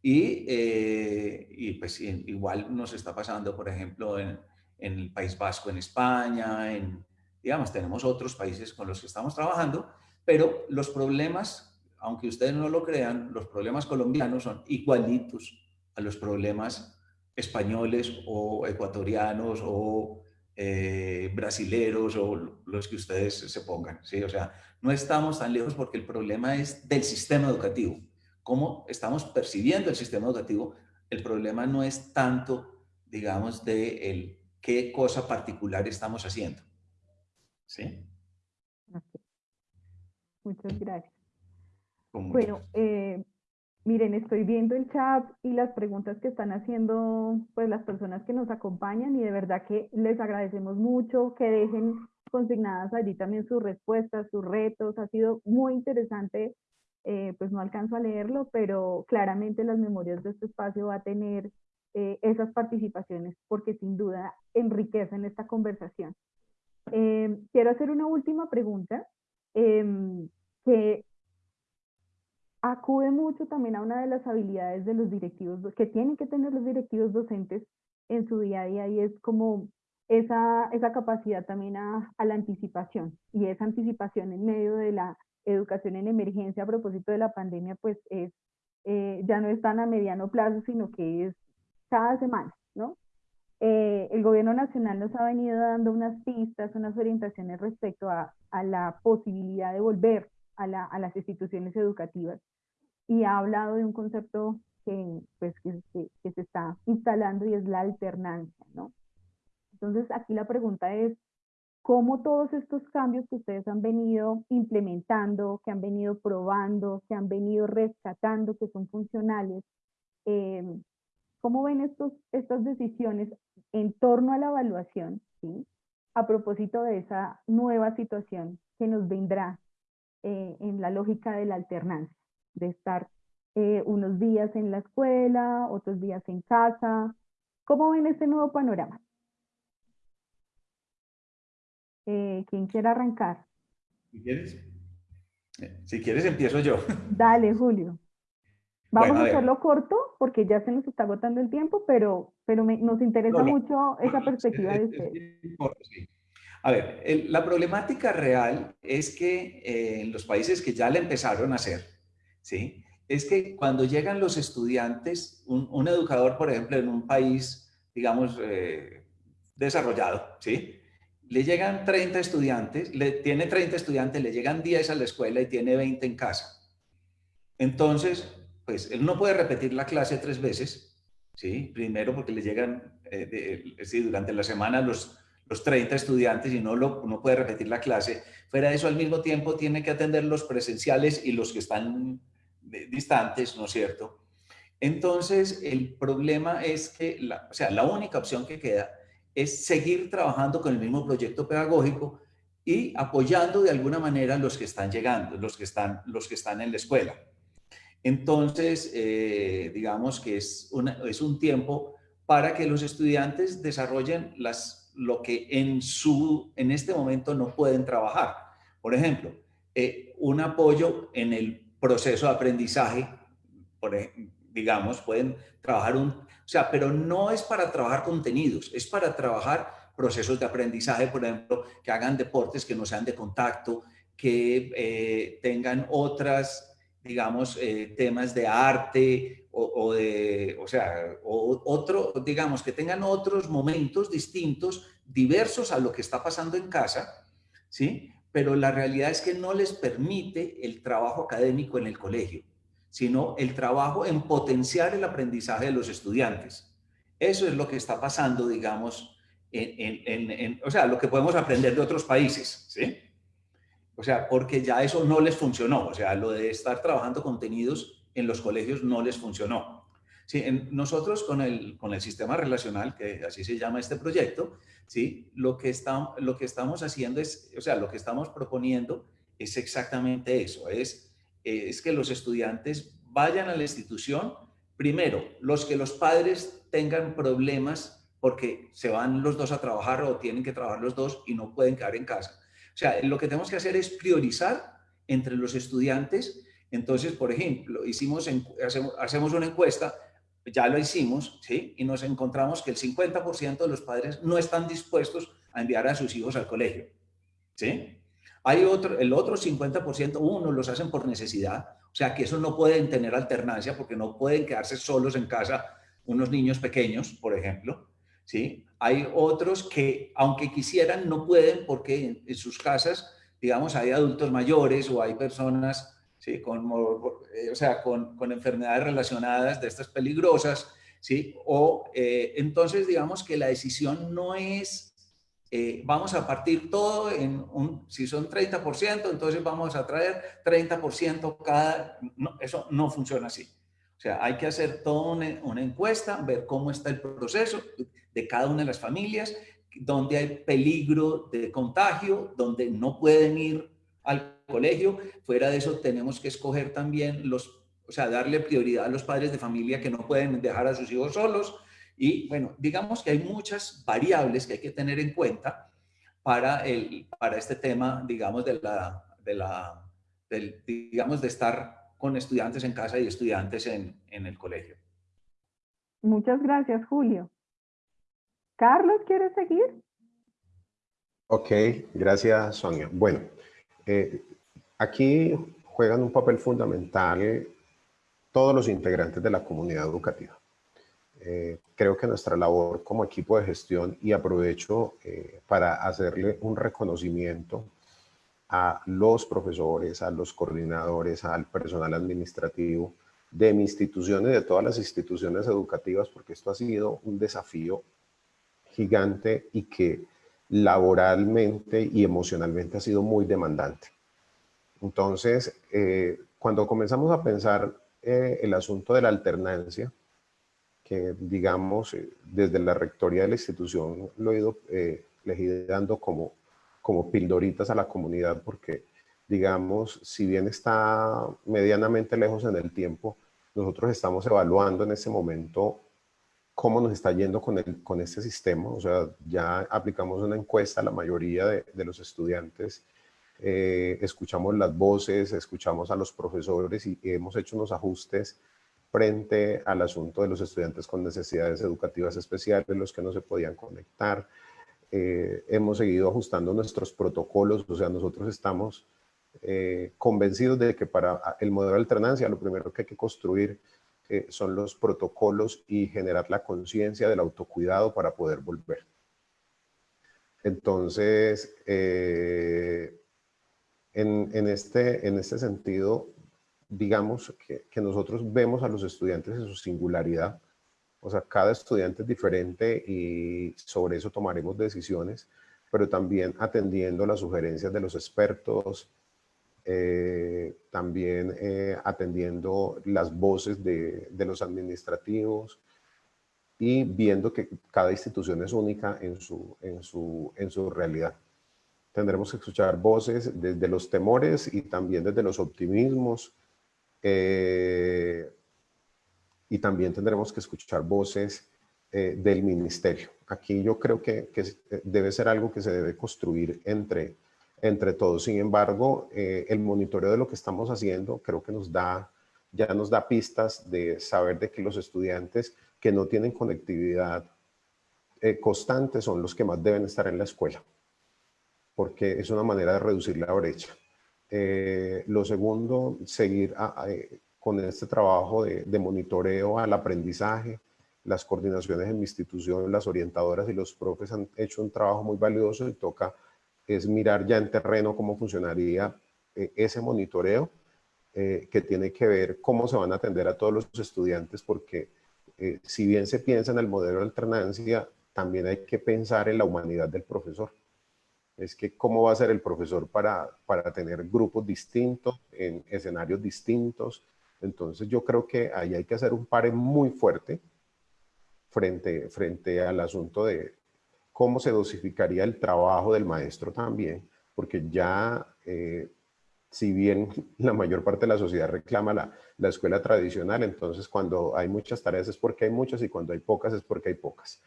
Y, eh, y pues igual nos está pasando, por ejemplo, en, en el País Vasco, en España, en, digamos, tenemos otros países con los que estamos trabajando, pero los problemas aunque ustedes no lo crean, los problemas colombianos son igualitos a los problemas españoles o ecuatorianos o eh, brasileros o los que ustedes se pongan. ¿sí? O sea, no estamos tan lejos porque el problema es del sistema educativo. Cómo estamos percibiendo el sistema educativo, el problema no es tanto, digamos, de el qué cosa particular estamos haciendo. ¿Sí? Muchas gracias. Bueno, eh, miren, estoy viendo el chat y las preguntas que están haciendo pues las personas que nos acompañan y de verdad que les agradecemos mucho que dejen consignadas allí también sus respuestas, sus retos. Ha sido muy interesante, eh, pues no alcanzo a leerlo, pero claramente las memorias de este espacio va a tener eh, esas participaciones porque sin duda enriquecen esta conversación. quiero hacer una última pregunta em, que acude mucho también a una de las habilidades de los directivos que tienen que tener los directivos docentes en su día a día y es como esa, esa capacidad también a, a la anticipación y esa anticipación en medio de la educación en emergencia a propósito de la pandemia, pues es, eh, ya no es tan a mediano plazo, sino que es cada semana, ¿no? Eh, el gobierno nacional nos ha venido dando unas pistas, unas orientaciones respecto a, a la posibilidad de volver a, la, a, las instituciones educativas y ha hablado de un concepto que, pues, que, que, que se está instalando y es la alternancia, ¿no? Entonces aquí la pregunta es, cómo todos estos cambios que ustedes han venido implementando, que han venido probando, que han venido rescatando, que son funcionales, eh, ¿cómo ven estos, estas decisiones en torno a la evaluación, ¿sí? a propósito de esa nueva situación que nos vendrá eh, en la lógica de la alternancia, de estar eh, unos días en la escuela, otros días en casa? ¿Cómo ven este nuevo panorama? Eh, ¿Quién quiere arrancar? Si quieres, eh, si quieres empiezo yo. Dale, Julio. Vamos bueno, a, a hacerlo corto porque ya se nos está agotando el tiempo, pero, pero me, nos interesa no, no, mucho esa perspectiva de ustedes. Sí. A ver, el, la problemática real es que eh, en los países que ya le empezaron a hacer, ¿sí? es que cuando llegan los estudiantes, un, un educador, por ejemplo, en un país, digamos, eh, desarrollado, ¿sí? Le llegan 30 estudiantes, le, tiene 30 estudiantes, le llegan 10 a la escuela y tiene 20 en casa. Entonces, pues él no puede repetir la clase tres veces, ¿sí? Primero porque le llegan, eh, sí, durante la semana los, los 30 estudiantes y no, lo, no puede repetir la clase. Fuera de eso, al mismo tiempo tiene que atender los presenciales y los que están distantes, ¿no es cierto? Entonces, el problema es que, la, o sea, la única opción que queda es seguir trabajando con el mismo proyecto pedagógico y apoyando de alguna manera los que están llegando, los que están, los que están en la escuela. Entonces, eh, digamos que es, una, es un tiempo para que los estudiantes desarrollen las, lo que en, su, en este momento no pueden trabajar. Por ejemplo, eh, un apoyo en el proceso de aprendizaje, por, digamos, pueden trabajar un, o sea, pero no es para trabajar contenidos, es para trabajar procesos de aprendizaje, por ejemplo, que hagan deportes que no sean de contacto, que eh, tengan otras, digamos, eh, temas de arte o, o, de, o sea, o, otro, digamos, que tengan otros momentos distintos, diversos a lo que está pasando en casa, ¿sí? Pero la realidad es que no les permite el trabajo académico en el colegio sino el trabajo en potenciar el aprendizaje de los estudiantes. Eso es lo que está pasando, digamos, en, o sea, lo que podemos aprender de otros países, ¿sí? O sea, porque ya eso no les funcionó, o sea, lo de estar trabajando contenidos en los colegios no les funcionó. Sí, nosotros con el, con el sistema relacional, que así se llama este proyecto, ¿sí? lo, que está, lo que estamos haciendo es, o sea, lo que estamos proponiendo es exactamente eso, es es que los estudiantes vayan a la institución, primero, los que los padres tengan problemas porque se van los dos a trabajar o tienen que trabajar los dos y no pueden quedar en casa. O sea, lo que tenemos que hacer es priorizar entre los estudiantes. Entonces, por ejemplo, hicimos, hacemos, hacemos una encuesta, ya lo hicimos, ¿sí? Y nos encontramos que el 50% de los padres no están dispuestos a enviar a sus hijos al colegio, ¿sí? Hay otro, el otro 50%, uno los hacen por necesidad, o sea que esos no pueden tener alternancia porque no pueden quedarse solos en casa unos niños pequeños, por ejemplo. ¿sí? Hay otros que, aunque quisieran, no pueden porque en, sus casas, digamos, hay adultos mayores o hay personas ¿sí? con, o sea, con, con enfermedades relacionadas de estas peligrosas, ¿sí? O eh, entonces, digamos que la decisión no es eh, vamos a partir todo en un, si son 30%, entonces vamos a traer 30% cada, eso no funciona así. O sea, hay que hacer toda una, una, encuesta, ver cómo está el proceso de cada una de las familias, donde hay peligro de contagio, donde no pueden ir al colegio. Fuera de eso, tenemos que escoger también los, o sea, darle prioridad a los padres de familia que no pueden dejar a sus hijos solos, y bueno, digamos que hay muchas variables que hay que tener en cuenta para, el, para este tema, digamos, de la, de la del, digamos, de estar con estudiantes en casa y estudiantes en, en el colegio. Muchas gracias, Julio. Carlos, ¿quieres seguir? Ok, gracias Sonia. Bueno, eh, aquí juegan un papel fundamental todos los integrantes de la comunidad educativa. Eh, creo que nuestra labor como equipo de gestión, y aprovecho eh, para hacerle un reconocimiento a los profesores, a los coordinadores, al personal administrativo de mi institución y de todas las instituciones educativas, porque esto ha sido un desafío gigante y que laboralmente y emocionalmente ha sido muy demandante. Entonces, eh, cuando comenzamos a pensar eh, el asunto de la alternancia, que digamos eh, desde la rectoría de la institución lo he ido, le dando como, como pildoritas a la comunidad porque digamos, si bien está medianamente lejos en el tiempo, nosotros estamos evaluando en este momento cómo nos está yendo con, el, con este sistema. O sea, ya aplicamos una encuesta a la mayoría de, de los estudiantes, eh, escuchamos las voces, escuchamos a los profesores y hemos hecho unos ajustes frente al asunto de los estudiantes con necesidades educativas especiales, los que no se podían conectar. Eh, hemos seguido ajustando nuestros protocolos, o sea, nosotros estamos eh, convencidos de que para el modelo de alternancia lo primero que hay que construir son los protocolos y generar la conciencia del autocuidado para poder volver. Entonces, eh, en, este, en este sentido, digamos que, que, nosotros vemos a los estudiantes en su singularidad, o sea, cada estudiante es diferente y sobre eso tomaremos decisiones, pero también atendiendo las sugerencias de los expertos, eh, también eh, atendiendo las voces de, los administrativos y viendo que cada institución es única en su, en su, en su realidad. Tendremos que escuchar voces desde los temores y también desde los optimismos. Eh, y también tendremos que escuchar voces del ministerio. Aquí yo creo que, que debe ser algo que se debe construir entre entre todos. Sin embargo, eh, el monitoreo de lo que estamos haciendo creo que nos da, ya nos da pistas de saber de que los estudiantes que no tienen conectividad eh, constante son los que más deben estar en la escuela, porque es una manera de reducir la brecha. Eh, lo segundo, seguir con este trabajo de, monitoreo al aprendizaje, las coordinaciones en mi institución, las orientadoras y los profes han hecho un trabajo muy valioso y toca es mirar ya en terreno cómo funcionaría eh, ese monitoreo eh, que tiene que ver cómo se van a atender a todos los estudiantes porque eh, si bien se piensa en el modelo de alternancia, también hay que pensar en la humanidad del profesor. Es que cómo va a ser el profesor para, para tener grupos distintos, en escenarios distintos. Entonces yo creo que ahí hay que hacer un pare muy fuerte frente, frente al asunto de, cómo se dosificaría el trabajo del maestro también, porque ya, eh, si bien la mayor parte de la sociedad reclama la, la, escuela tradicional, entonces cuando hay muchas tareas es porque hay muchas y cuando hay pocas es porque hay pocas.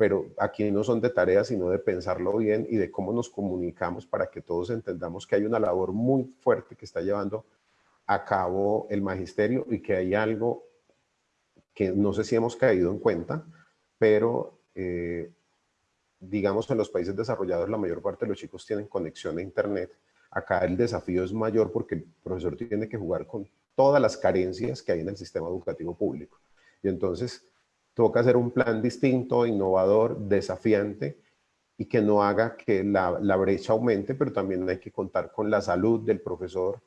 Pero aquí no son de tareas, sino de pensarlo bien y de cómo nos comunicamos para que todos entendamos que hay una labor muy fuerte que está llevando a cabo el magisterio y que hay algo que no sé si hemos caído en cuenta, pero eh, digamos, en los países desarrollados la mayor parte de los chicos tienen conexión a internet. Acá el desafío es mayor porque el profesor tiene que jugar con todas las carencias que hay en el sistema educativo público. Y entonces toca hacer un plan distinto, innovador, desafiante y que no haga que la, la brecha aumente, pero también hay que contar con la salud del profesor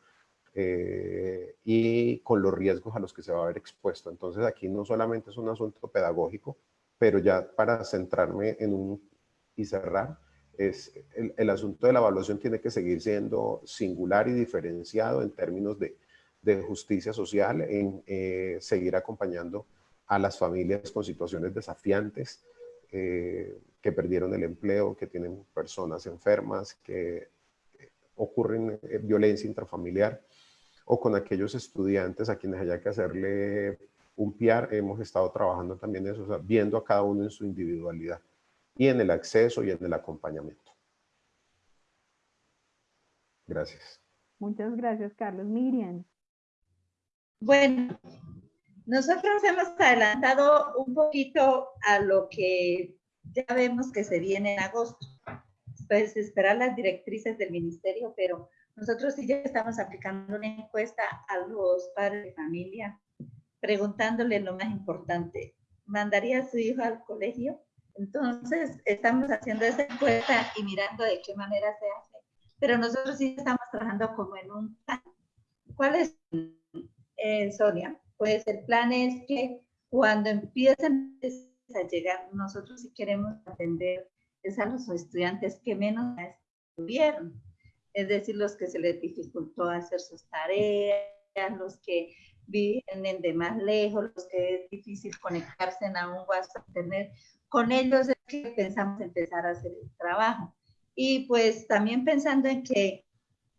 eh, y con los riesgos a los que se va a ver expuesto. Entonces aquí no solamente es un asunto pedagógico, pero ya para centrarme en un y cerrar, es el, asunto de la evaluación tiene que seguir siendo singular y diferenciado en términos de, de justicia social, en eh, seguir acompañando a las familias con situaciones desafiantes, eh, que perdieron el empleo, que tienen personas enfermas, que ocurren eh, violencia intrafamiliar, o con aquellos estudiantes a quienes haya que hacerle un PIAR, hemos estado trabajando también eso, viendo a cada uno en su individualidad y en el acceso y en el acompañamiento. Gracias. Muchas gracias, Carlos. Miriam. Bueno, nosotros hemos adelantado un poquito a lo que ya vemos que se viene en agosto. pues esperar las directrices del ministerio, pero nosotros sí ya estamos aplicando una encuesta a los padres de familia, preguntándole lo más importante, ¿mandaría a su hijo al colegio? Entonces, estamos haciendo esa encuesta y mirando de qué manera se hace, pero nosotros sí estamos trabajando como en un plan. ¿Cuál es, eh, Sonia? El plan es que cuando empiecen a llegar, nosotros sí queremos atender es a los estudiantes que menos estuvieron, es decir, los que se les dificultó hacer sus tareas, los que vienen de más lejos, los que es difícil conectarse a un WhatsApp, Internet, con ellos es que pensamos empezar a hacer el trabajo. Y pues también pensando en que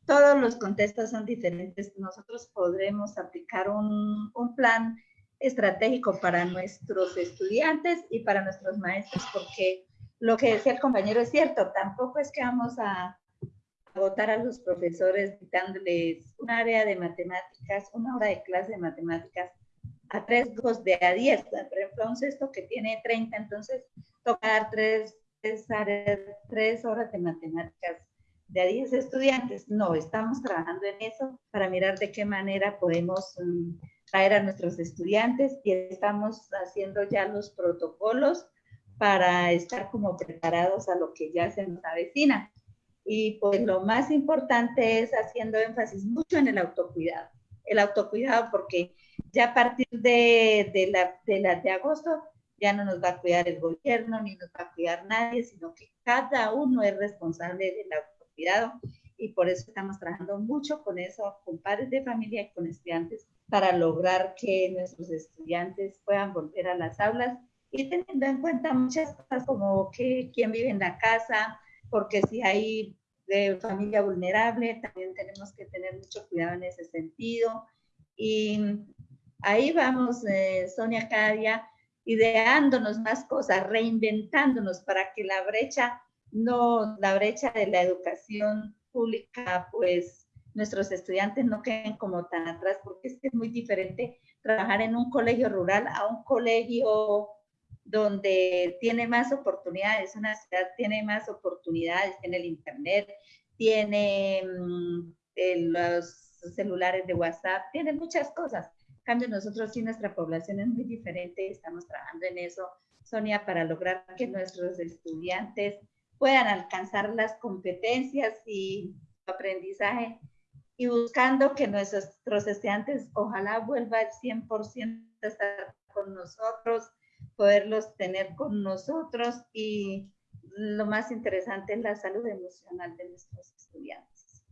todos los contextos son diferentes, nosotros podremos aplicar un, plan estratégico para nuestros estudiantes y para nuestros maestros, porque lo que decía el compañero es cierto, tampoco es que vamos a agotar a los profesores dándoles un área de matemáticas, una hora de clase de matemáticas a tres grupos de a diez. Por ejemplo, un sexto que tiene 30, entonces toca dar tres, tres, horas de matemáticas de a 10 estudiantes. No, estamos trabajando en eso para mirar de qué manera podemos um, traer a nuestros estudiantes y estamos haciendo ya los protocolos para estar como preparados a lo que ya se nos avecina. Y pues lo más importante es haciendo énfasis mucho en el autocuidado. El autocuidado porque ya a partir de, de, la, de, la, de agosto ya no nos va a cuidar el gobierno ni nos va a cuidar nadie, sino que cada uno es responsable del autocuidado y por eso estamos trabajando mucho con eso, con padres de familia y con estudiantes, para lograr que nuestros estudiantes puedan volver a las aulas y teniendo en cuenta muchas cosas como que quién vive en la casa, porque si hay de familia vulnerable, también tenemos que tener mucho cuidado en ese sentido. Y ahí vamos, eh, Sonia, cada día ideándonos más cosas, reinventándonos para que la brecha, no, la brecha de la educación pública, pues nuestros estudiantes no queden como tan atrás, porque es que es muy diferente trabajar en un colegio rural a un colegio donde tiene más oportunidades, una ciudad tiene más oportunidades, tiene el internet, tiene mm, los celulares de WhatsApp, tiene muchas cosas. En cambio, nosotros sí, nuestra población es muy diferente, estamos trabajando en eso, Sonia, para lograr que nuestros estudiantes puedan alcanzar las competencias y aprendizaje y buscando que nuestros estudiantes ojalá vuelvan al 100% a estar con nosotros, poderlos tener con nosotros y lo más interesante es la salud emocional de nuestros estudiantes.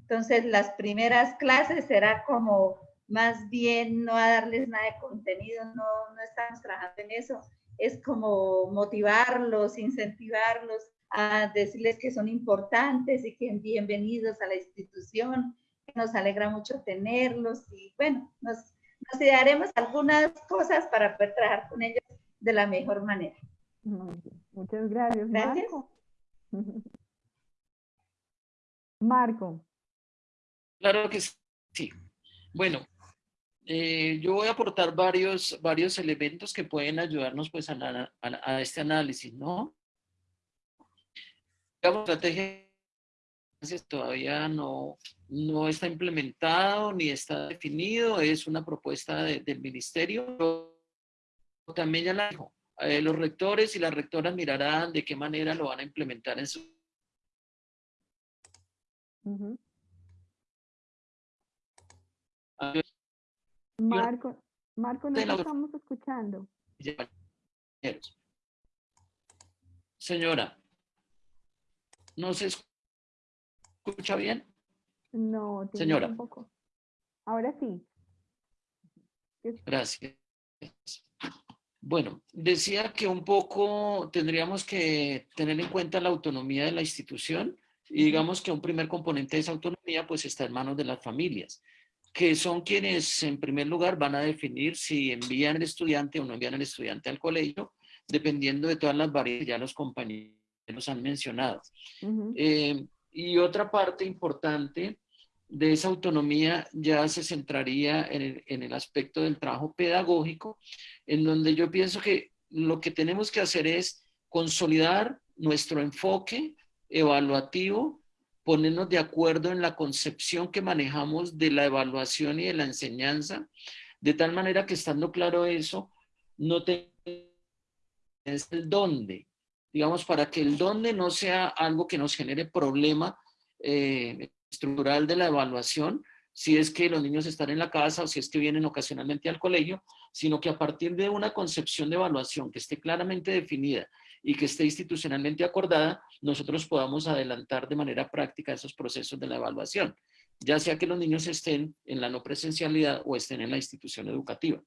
Entonces, las primeras clases será como más bien no a darles nada de contenido, no, no estamos trabajando en eso, es como motivarlos, incentivarlos a decirles que son importantes y que bienvenidos a la institución, que nos alegra mucho tenerlos y bueno, nos, nos idearemos algunas cosas para poder trabajar con ellos de la mejor manera. Muchas gracias, Marco. Marco. Claro que sí. Bueno, eh, yo voy a aportar varios, varios elementos que pueden ayudarnos pues a, a, este análisis, ¿no? La estrategia todavía no, no está implementado ni está definido, es una propuesta del ministerio. También ya la dijo, eh, los rectores y las rectoras mirarán de qué manera lo van a implementar en su... Marco, Marco, no estamos escuchando. Señora, ¿no se escucha bien? No, señora. Un poco. Ahora sí. Gracias. Bueno, decía que un poco tendríamos que tener en cuenta la autonomía de la institución y digamos que un primer componente de esa autonomía pues está en manos de las familias, que son quienes en primer lugar van a definir si envían el estudiante o no envían el estudiante al colegio, dependiendo de todas las variables que ya los compañeros han mencionado. Eh, y otra parte importante de esa autonomía ya se centraría en el, aspecto del trabajo pedagógico, en donde yo pienso que lo que tenemos que hacer es consolidar nuestro enfoque evaluativo, ponernos de acuerdo en la concepción que manejamos de la evaluación y de la enseñanza, de tal manera que estando claro eso, no te es el dónde, digamos, para que el dónde no sea algo que nos genere problema eh, estructural de la evaluación, si es que los niños están en la casa o si es que vienen ocasionalmente al colegio, sino que a partir de una concepción de evaluación que esté claramente definida y que esté institucionalmente acordada, nosotros podamos adelantar de manera práctica esos procesos de la evaluación, ya sea que los niños estén en la no presencialidad o estén en la institución educativa.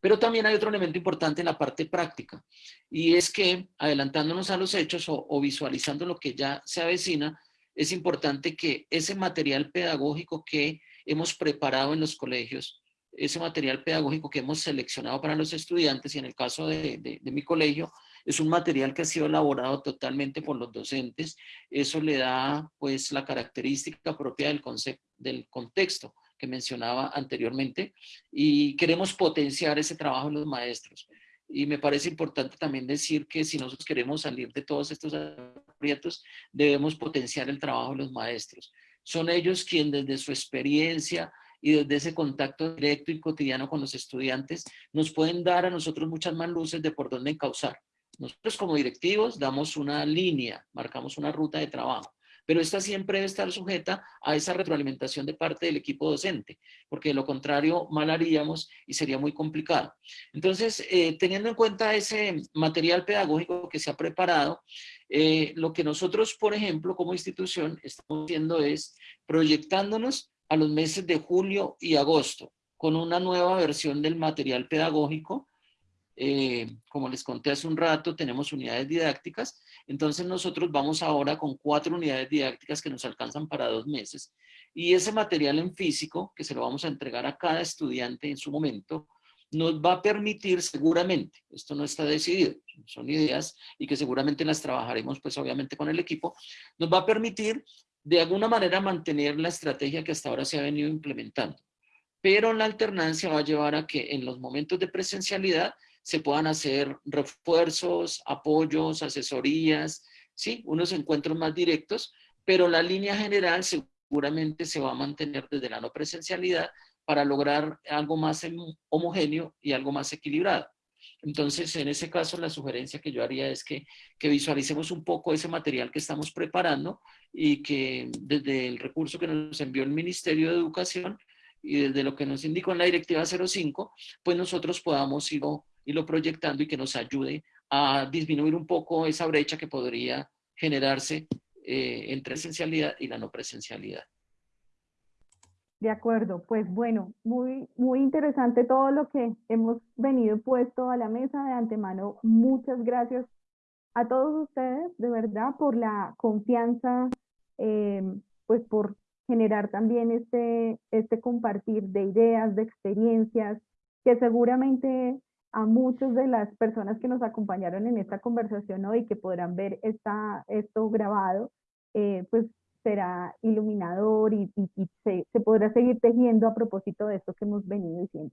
Pero también hay otro elemento importante en la parte práctica, y es que adelantándonos a los hechos o, visualizando lo que ya se avecina, es importante que ese material pedagógico que hemos preparado en los colegios, ese material pedagógico que hemos seleccionado para los estudiantes, y en el caso de, mi colegio, es un material que ha sido elaborado totalmente por los docentes. Eso le da pues la característica propia del, concepto, del contexto que mencionaba anteriormente y queremos potenciar ese trabajo en los maestros. Y me parece importante también decir que si nosotros queremos salir de todos estos aprietos, debemos potenciar el trabajo de los maestros. Son ellos quienes desde su experiencia y desde ese contacto directo y cotidiano con los estudiantes nos pueden dar a nosotros muchas más luces de por dónde encauzar. Nosotros como directivos damos una línea, marcamos una ruta de trabajo pero esta siempre debe estar sujeta a esa retroalimentación de parte del equipo docente, porque de lo contrario mal haríamos y sería muy complicado. Entonces, eh, teniendo en cuenta ese material pedagógico que se ha preparado, eh, lo que nosotros, por ejemplo, como institución, estamos haciendo es proyectándonos a los meses de julio y agosto con una nueva versión del material pedagógico eh, como les conté hace un rato, tenemos unidades didácticas, entonces nosotros vamos ahora con cuatro unidades didácticas que nos alcanzan para dos meses. Y ese material en físico, que se lo vamos a entregar a cada estudiante en su momento, nos va a permitir seguramente, esto no está decidido, son ideas y que seguramente las trabajaremos pues obviamente con el equipo, nos va a permitir de alguna manera mantener la estrategia que hasta ahora se ha venido implementando. Pero la alternancia va a llevar a que en los momentos de presencialidad se puedan hacer refuerzos, apoyos, asesorías, ¿sí? unos encuentros más directos, pero la línea general seguramente se va a mantener desde la no presencialidad para lograr algo más homogéneo y algo más equilibrado. Entonces, en ese caso, la sugerencia que yo haría es que, que, visualicemos un poco ese material que estamos preparando y que desde el recurso que nos envió el Ministerio de Educación y desde lo que nos indicó en la Directiva 05, pues nosotros podamos ir lo proyectando y que nos ayude a disminuir un poco esa brecha que podría generarse eh, entre presencialidad y la no presencialidad. De acuerdo, pues bueno, muy, muy interesante todo lo que hemos venido puesto a la mesa de antemano. Muchas gracias a todos ustedes, de verdad, por la confianza, eh, pues por generar también este, este compartir de ideas, de experiencias, que seguramente a muchas de las personas que nos acompañaron en esta conversación hoy, que podrán ver esta, esto grabado, eh, pues será iluminador y, se, podrá seguir tejiendo a propósito de esto que hemos venido diciendo.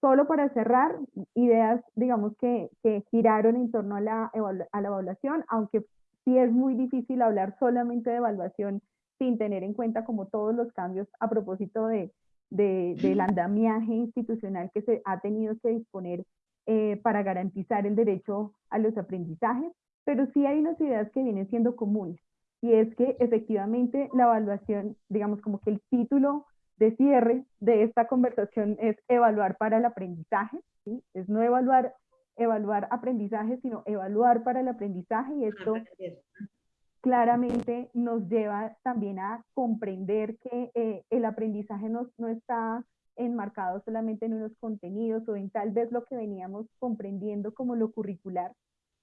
Solo para cerrar, ideas, digamos, que, que giraron en torno a la, a la evaluación, aunque sí es muy difícil hablar solamente de evaluación sin tener en cuenta como todos los cambios a propósito de, de, del andamiaje institucional que se ha tenido que disponer eh, para garantizar el derecho a los aprendizajes, pero sí hay unas ideas que vienen siendo comunes, y es que efectivamente la evaluación, digamos como que el título de cierre de esta conversación es evaluar para el aprendizaje, ¿sí? es no evaluar, evaluar aprendizaje, sino evaluar para el aprendizaje, y esto claramente nos lleva también a comprender que eh, el aprendizaje no, no está enmarcado solamente en unos contenidos o en tal vez lo que veníamos comprendiendo como lo curricular,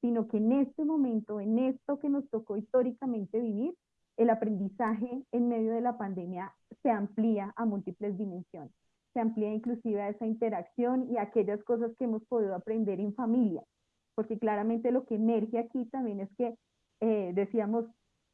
sino que en este momento, en esto que nos tocó históricamente vivir, el aprendizaje en medio de la pandemia se amplía a múltiples dimensiones. Se amplía inclusive a esa interacción y a aquellas cosas que hemos podido aprender en familia, porque claramente lo que emerge aquí también es que, eh, decíamos,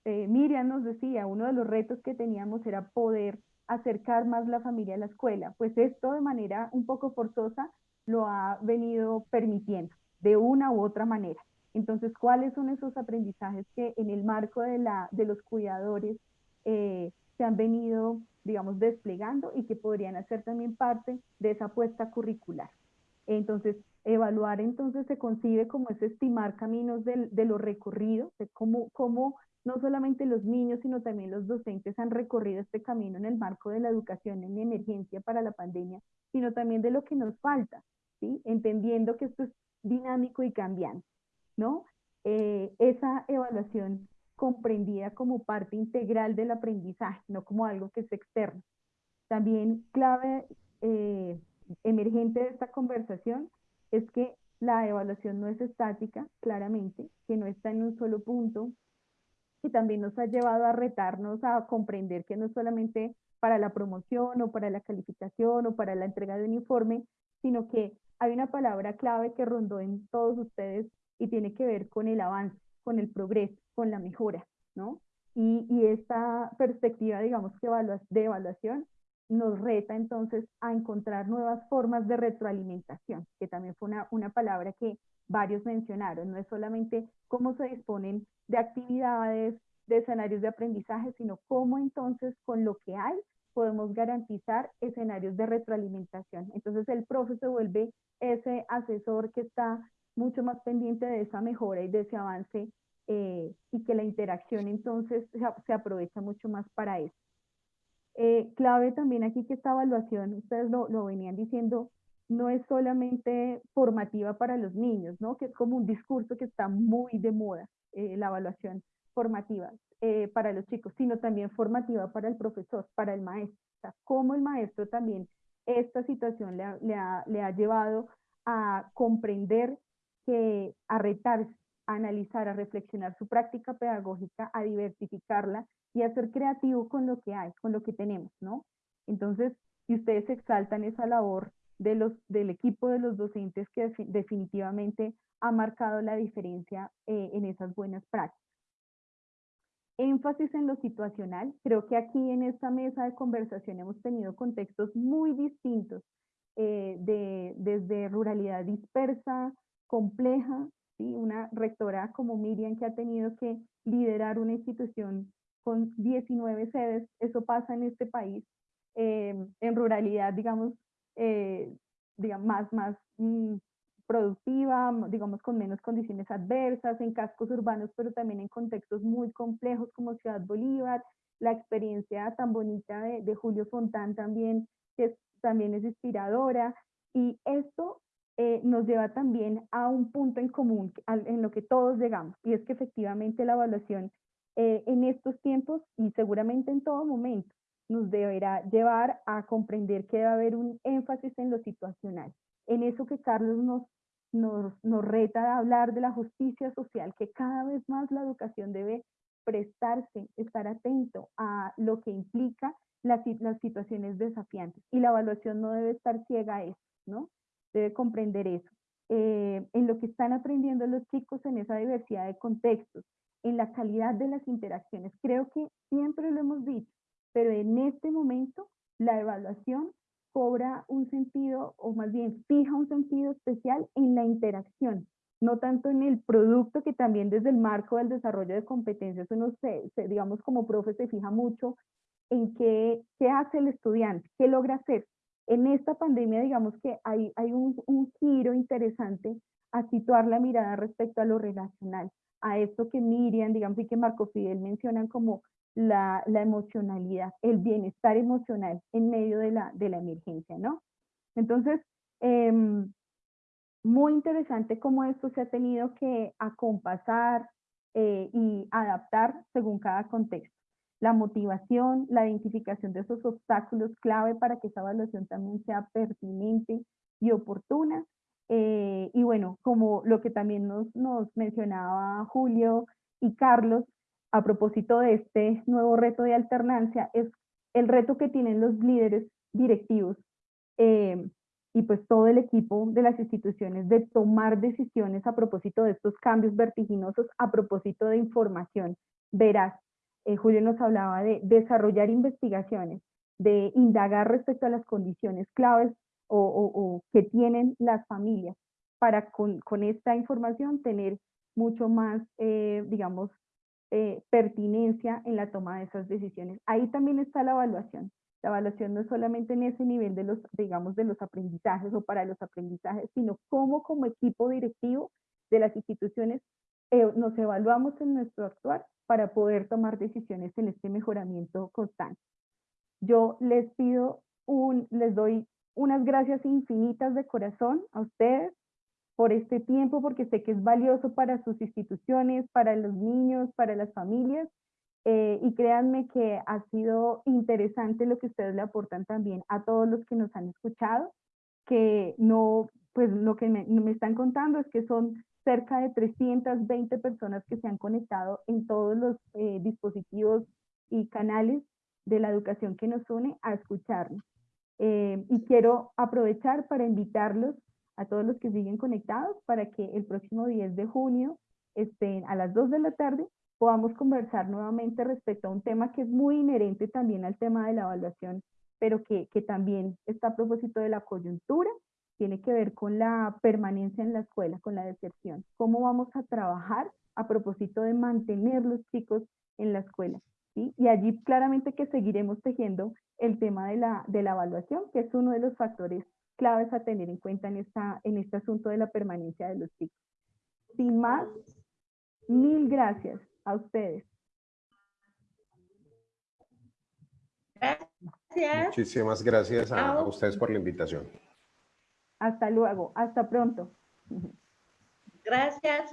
eh, Miriam nos decía, uno de los retos que teníamos era poder acercar más la familia a la escuela. Pues esto de manera un poco forzosa lo ha venido permitiendo de una u otra manera. Entonces, ¿cuáles son esos aprendizajes que en el marco de, la, de los cuidadores eh, se han venido, digamos, desplegando y que podrían hacer también parte de esa apuesta curricular? Entonces, evaluar entonces se concibe como es estimar caminos de, lo recorrido, de cómo, cómo no solamente los niños, sino también los docentes han recorrido este camino en el marco de la educación en emergencia para la pandemia, sino también de lo que nos falta, ¿sí? entendiendo que esto es dinámico y cambiante. ¿no? Eh, esa evaluación comprendida como parte integral del aprendizaje, no como algo que es externo. También clave eh, emergente de esta conversación es que la evaluación no es estática, claramente, que no está en un solo punto, y también nos ha llevado a retarnos a comprender que no solamente para la promoción o para la calificación o para la entrega de un informe, sino que hay una palabra clave que rondó en todos ustedes y tiene que ver con el avance, con el progreso, con la mejora, ¿no? Y, y esta perspectiva, digamos, que de evaluación nos reta entonces a encontrar nuevas formas de retroalimentación, que también fue una, una palabra que varios mencionaron, no es solamente cómo se disponen de actividades, de escenarios de aprendizaje, sino cómo entonces con lo que hay podemos garantizar escenarios de retroalimentación. Entonces el profe se vuelve ese asesor que está mucho más pendiente de esa mejora y de ese avance eh, y que la interacción entonces se, aprovecha mucho más para eso. Eh, clave también aquí que esta evaluación, ustedes lo, lo venían diciendo, no es solamente formativa para los niños, ¿no? que es como un discurso que está muy de moda, eh, la evaluación formativa para los chicos, sino también formativa para el profesor, para el maestro. O sea, cómo el maestro también esta situación le le ha, le ha llevado a comprender que a retarse, a analizar, a reflexionar su práctica pedagógica, a diversificarla y a ser creativo con lo que hay, con lo que tenemos, ¿no? Entonces, si ustedes exaltan esa labor de los, del equipo de los docentes que definitivamente ha marcado la diferencia eh, en esas buenas prácticas. Énfasis en lo situacional. Creo que aquí en esta mesa de conversación hemos tenido contextos muy distintos, eh, de, desde ruralidad dispersa, compleja, ¿sí? una rectora como Miriam que ha tenido que liderar una institución con 19 sedes, eso pasa en este país, eh, en ruralidad, digamos, eh, digamos más, más mm, productiva, digamos con menos condiciones adversas, en cascos urbanos, pero también en contextos muy complejos como Ciudad Bolívar, la experiencia tan bonita de, Julio Fontán también, que también es inspiradora, y esto eh, nos lleva también a un punto en común en lo que todos llegamos, y es que efectivamente la evaluación eh, en estos tiempos y seguramente en todo momento nos deberá llevar a comprender que debe haber un énfasis en lo situacional, en eso que Carlos nos, nos, nos reta a hablar de la justicia social, que cada vez más la educación debe prestarse, estar atento a lo que implica las, las situaciones desafiantes y la evaluación no debe estar ciega a eso, ¿no? debe comprender eso. Eh, en lo que están aprendiendo los chicos en esa diversidad de contextos, en la calidad de las interacciones. Creo que siempre lo hemos dicho, pero en este momento la evaluación cobra un sentido, o más bien fija un sentido especial en la interacción, no tanto en el producto que también desde el marco del desarrollo de competencias uno se, digamos como profe se fija mucho en qué, qué hace el estudiante, qué logra hacer, en esta pandemia, digamos que hay, hay un, giro interesante a situar la mirada respecto a lo relacional, a esto que Miriam, digamos, y que Marco Fidel mencionan como la, emocionalidad, el bienestar emocional en medio de la, de la emergencia, ¿no? Entonces, em, muy interesante cómo esto se ha tenido que acompasar eh, y adaptar según cada contexto la motivación, la identificación de esos obstáculos clave para que esa evaluación también sea pertinente y oportuna. Eh, y bueno, como lo que también nos, nos mencionaba Julio y Carlos, a propósito de este nuevo reto de alternancia, es el reto que tienen los líderes directivos eh, y pues todo el equipo de las instituciones de tomar decisiones a propósito de estos cambios vertiginosos, a propósito de información veraz. Eh, Julio nos hablaba de desarrollar investigaciones, de indagar respecto a las condiciones claves o, que tienen las familias para con, esta información tener mucho más, eh, digamos, eh, pertinencia en la toma de esas decisiones. Ahí también está la evaluación. La evaluación no es solamente en ese nivel de los, digamos, de los aprendizajes o para los aprendizajes, sino cómo como equipo directivo de las instituciones eh, nos evaluamos en nuestro actuar para poder tomar decisiones en este mejoramiento constante. Yo les pido, les doy unas gracias infinitas de corazón a ustedes por este tiempo, porque sé que es valioso para sus instituciones, para los niños, para las familias, eh, y créanme que ha sido interesante lo que ustedes le aportan también a todos los que nos han escuchado, que no, pues lo que me, me están contando es que son cerca de 320 personas que se han conectado en todos los eh, dispositivos y canales de la educación que nos une a escucharnos. Eh, y quiero aprovechar para invitarlos a todos los que siguen conectados para que el próximo 10 de junio estén a las 2 de la tarde podamos conversar nuevamente respecto a un tema que es muy inherente también al tema de la evaluación, pero que, que también está a propósito de la coyuntura, tiene que ver con la permanencia en la escuela, con la deserción. ¿Cómo vamos a trabajar a propósito de mantener los chicos en la escuela? ¿sí? Y allí claramente que seguiremos tejiendo el tema de la, de la evaluación, que es uno de los factores claves a tener en cuenta en, esta, en este asunto de la permanencia de los chicos. Sin más, mil gracias a ustedes. Gracias. Muchísimas gracias a, a ustedes por la invitación. Hasta luego, hasta pronto. Gracias.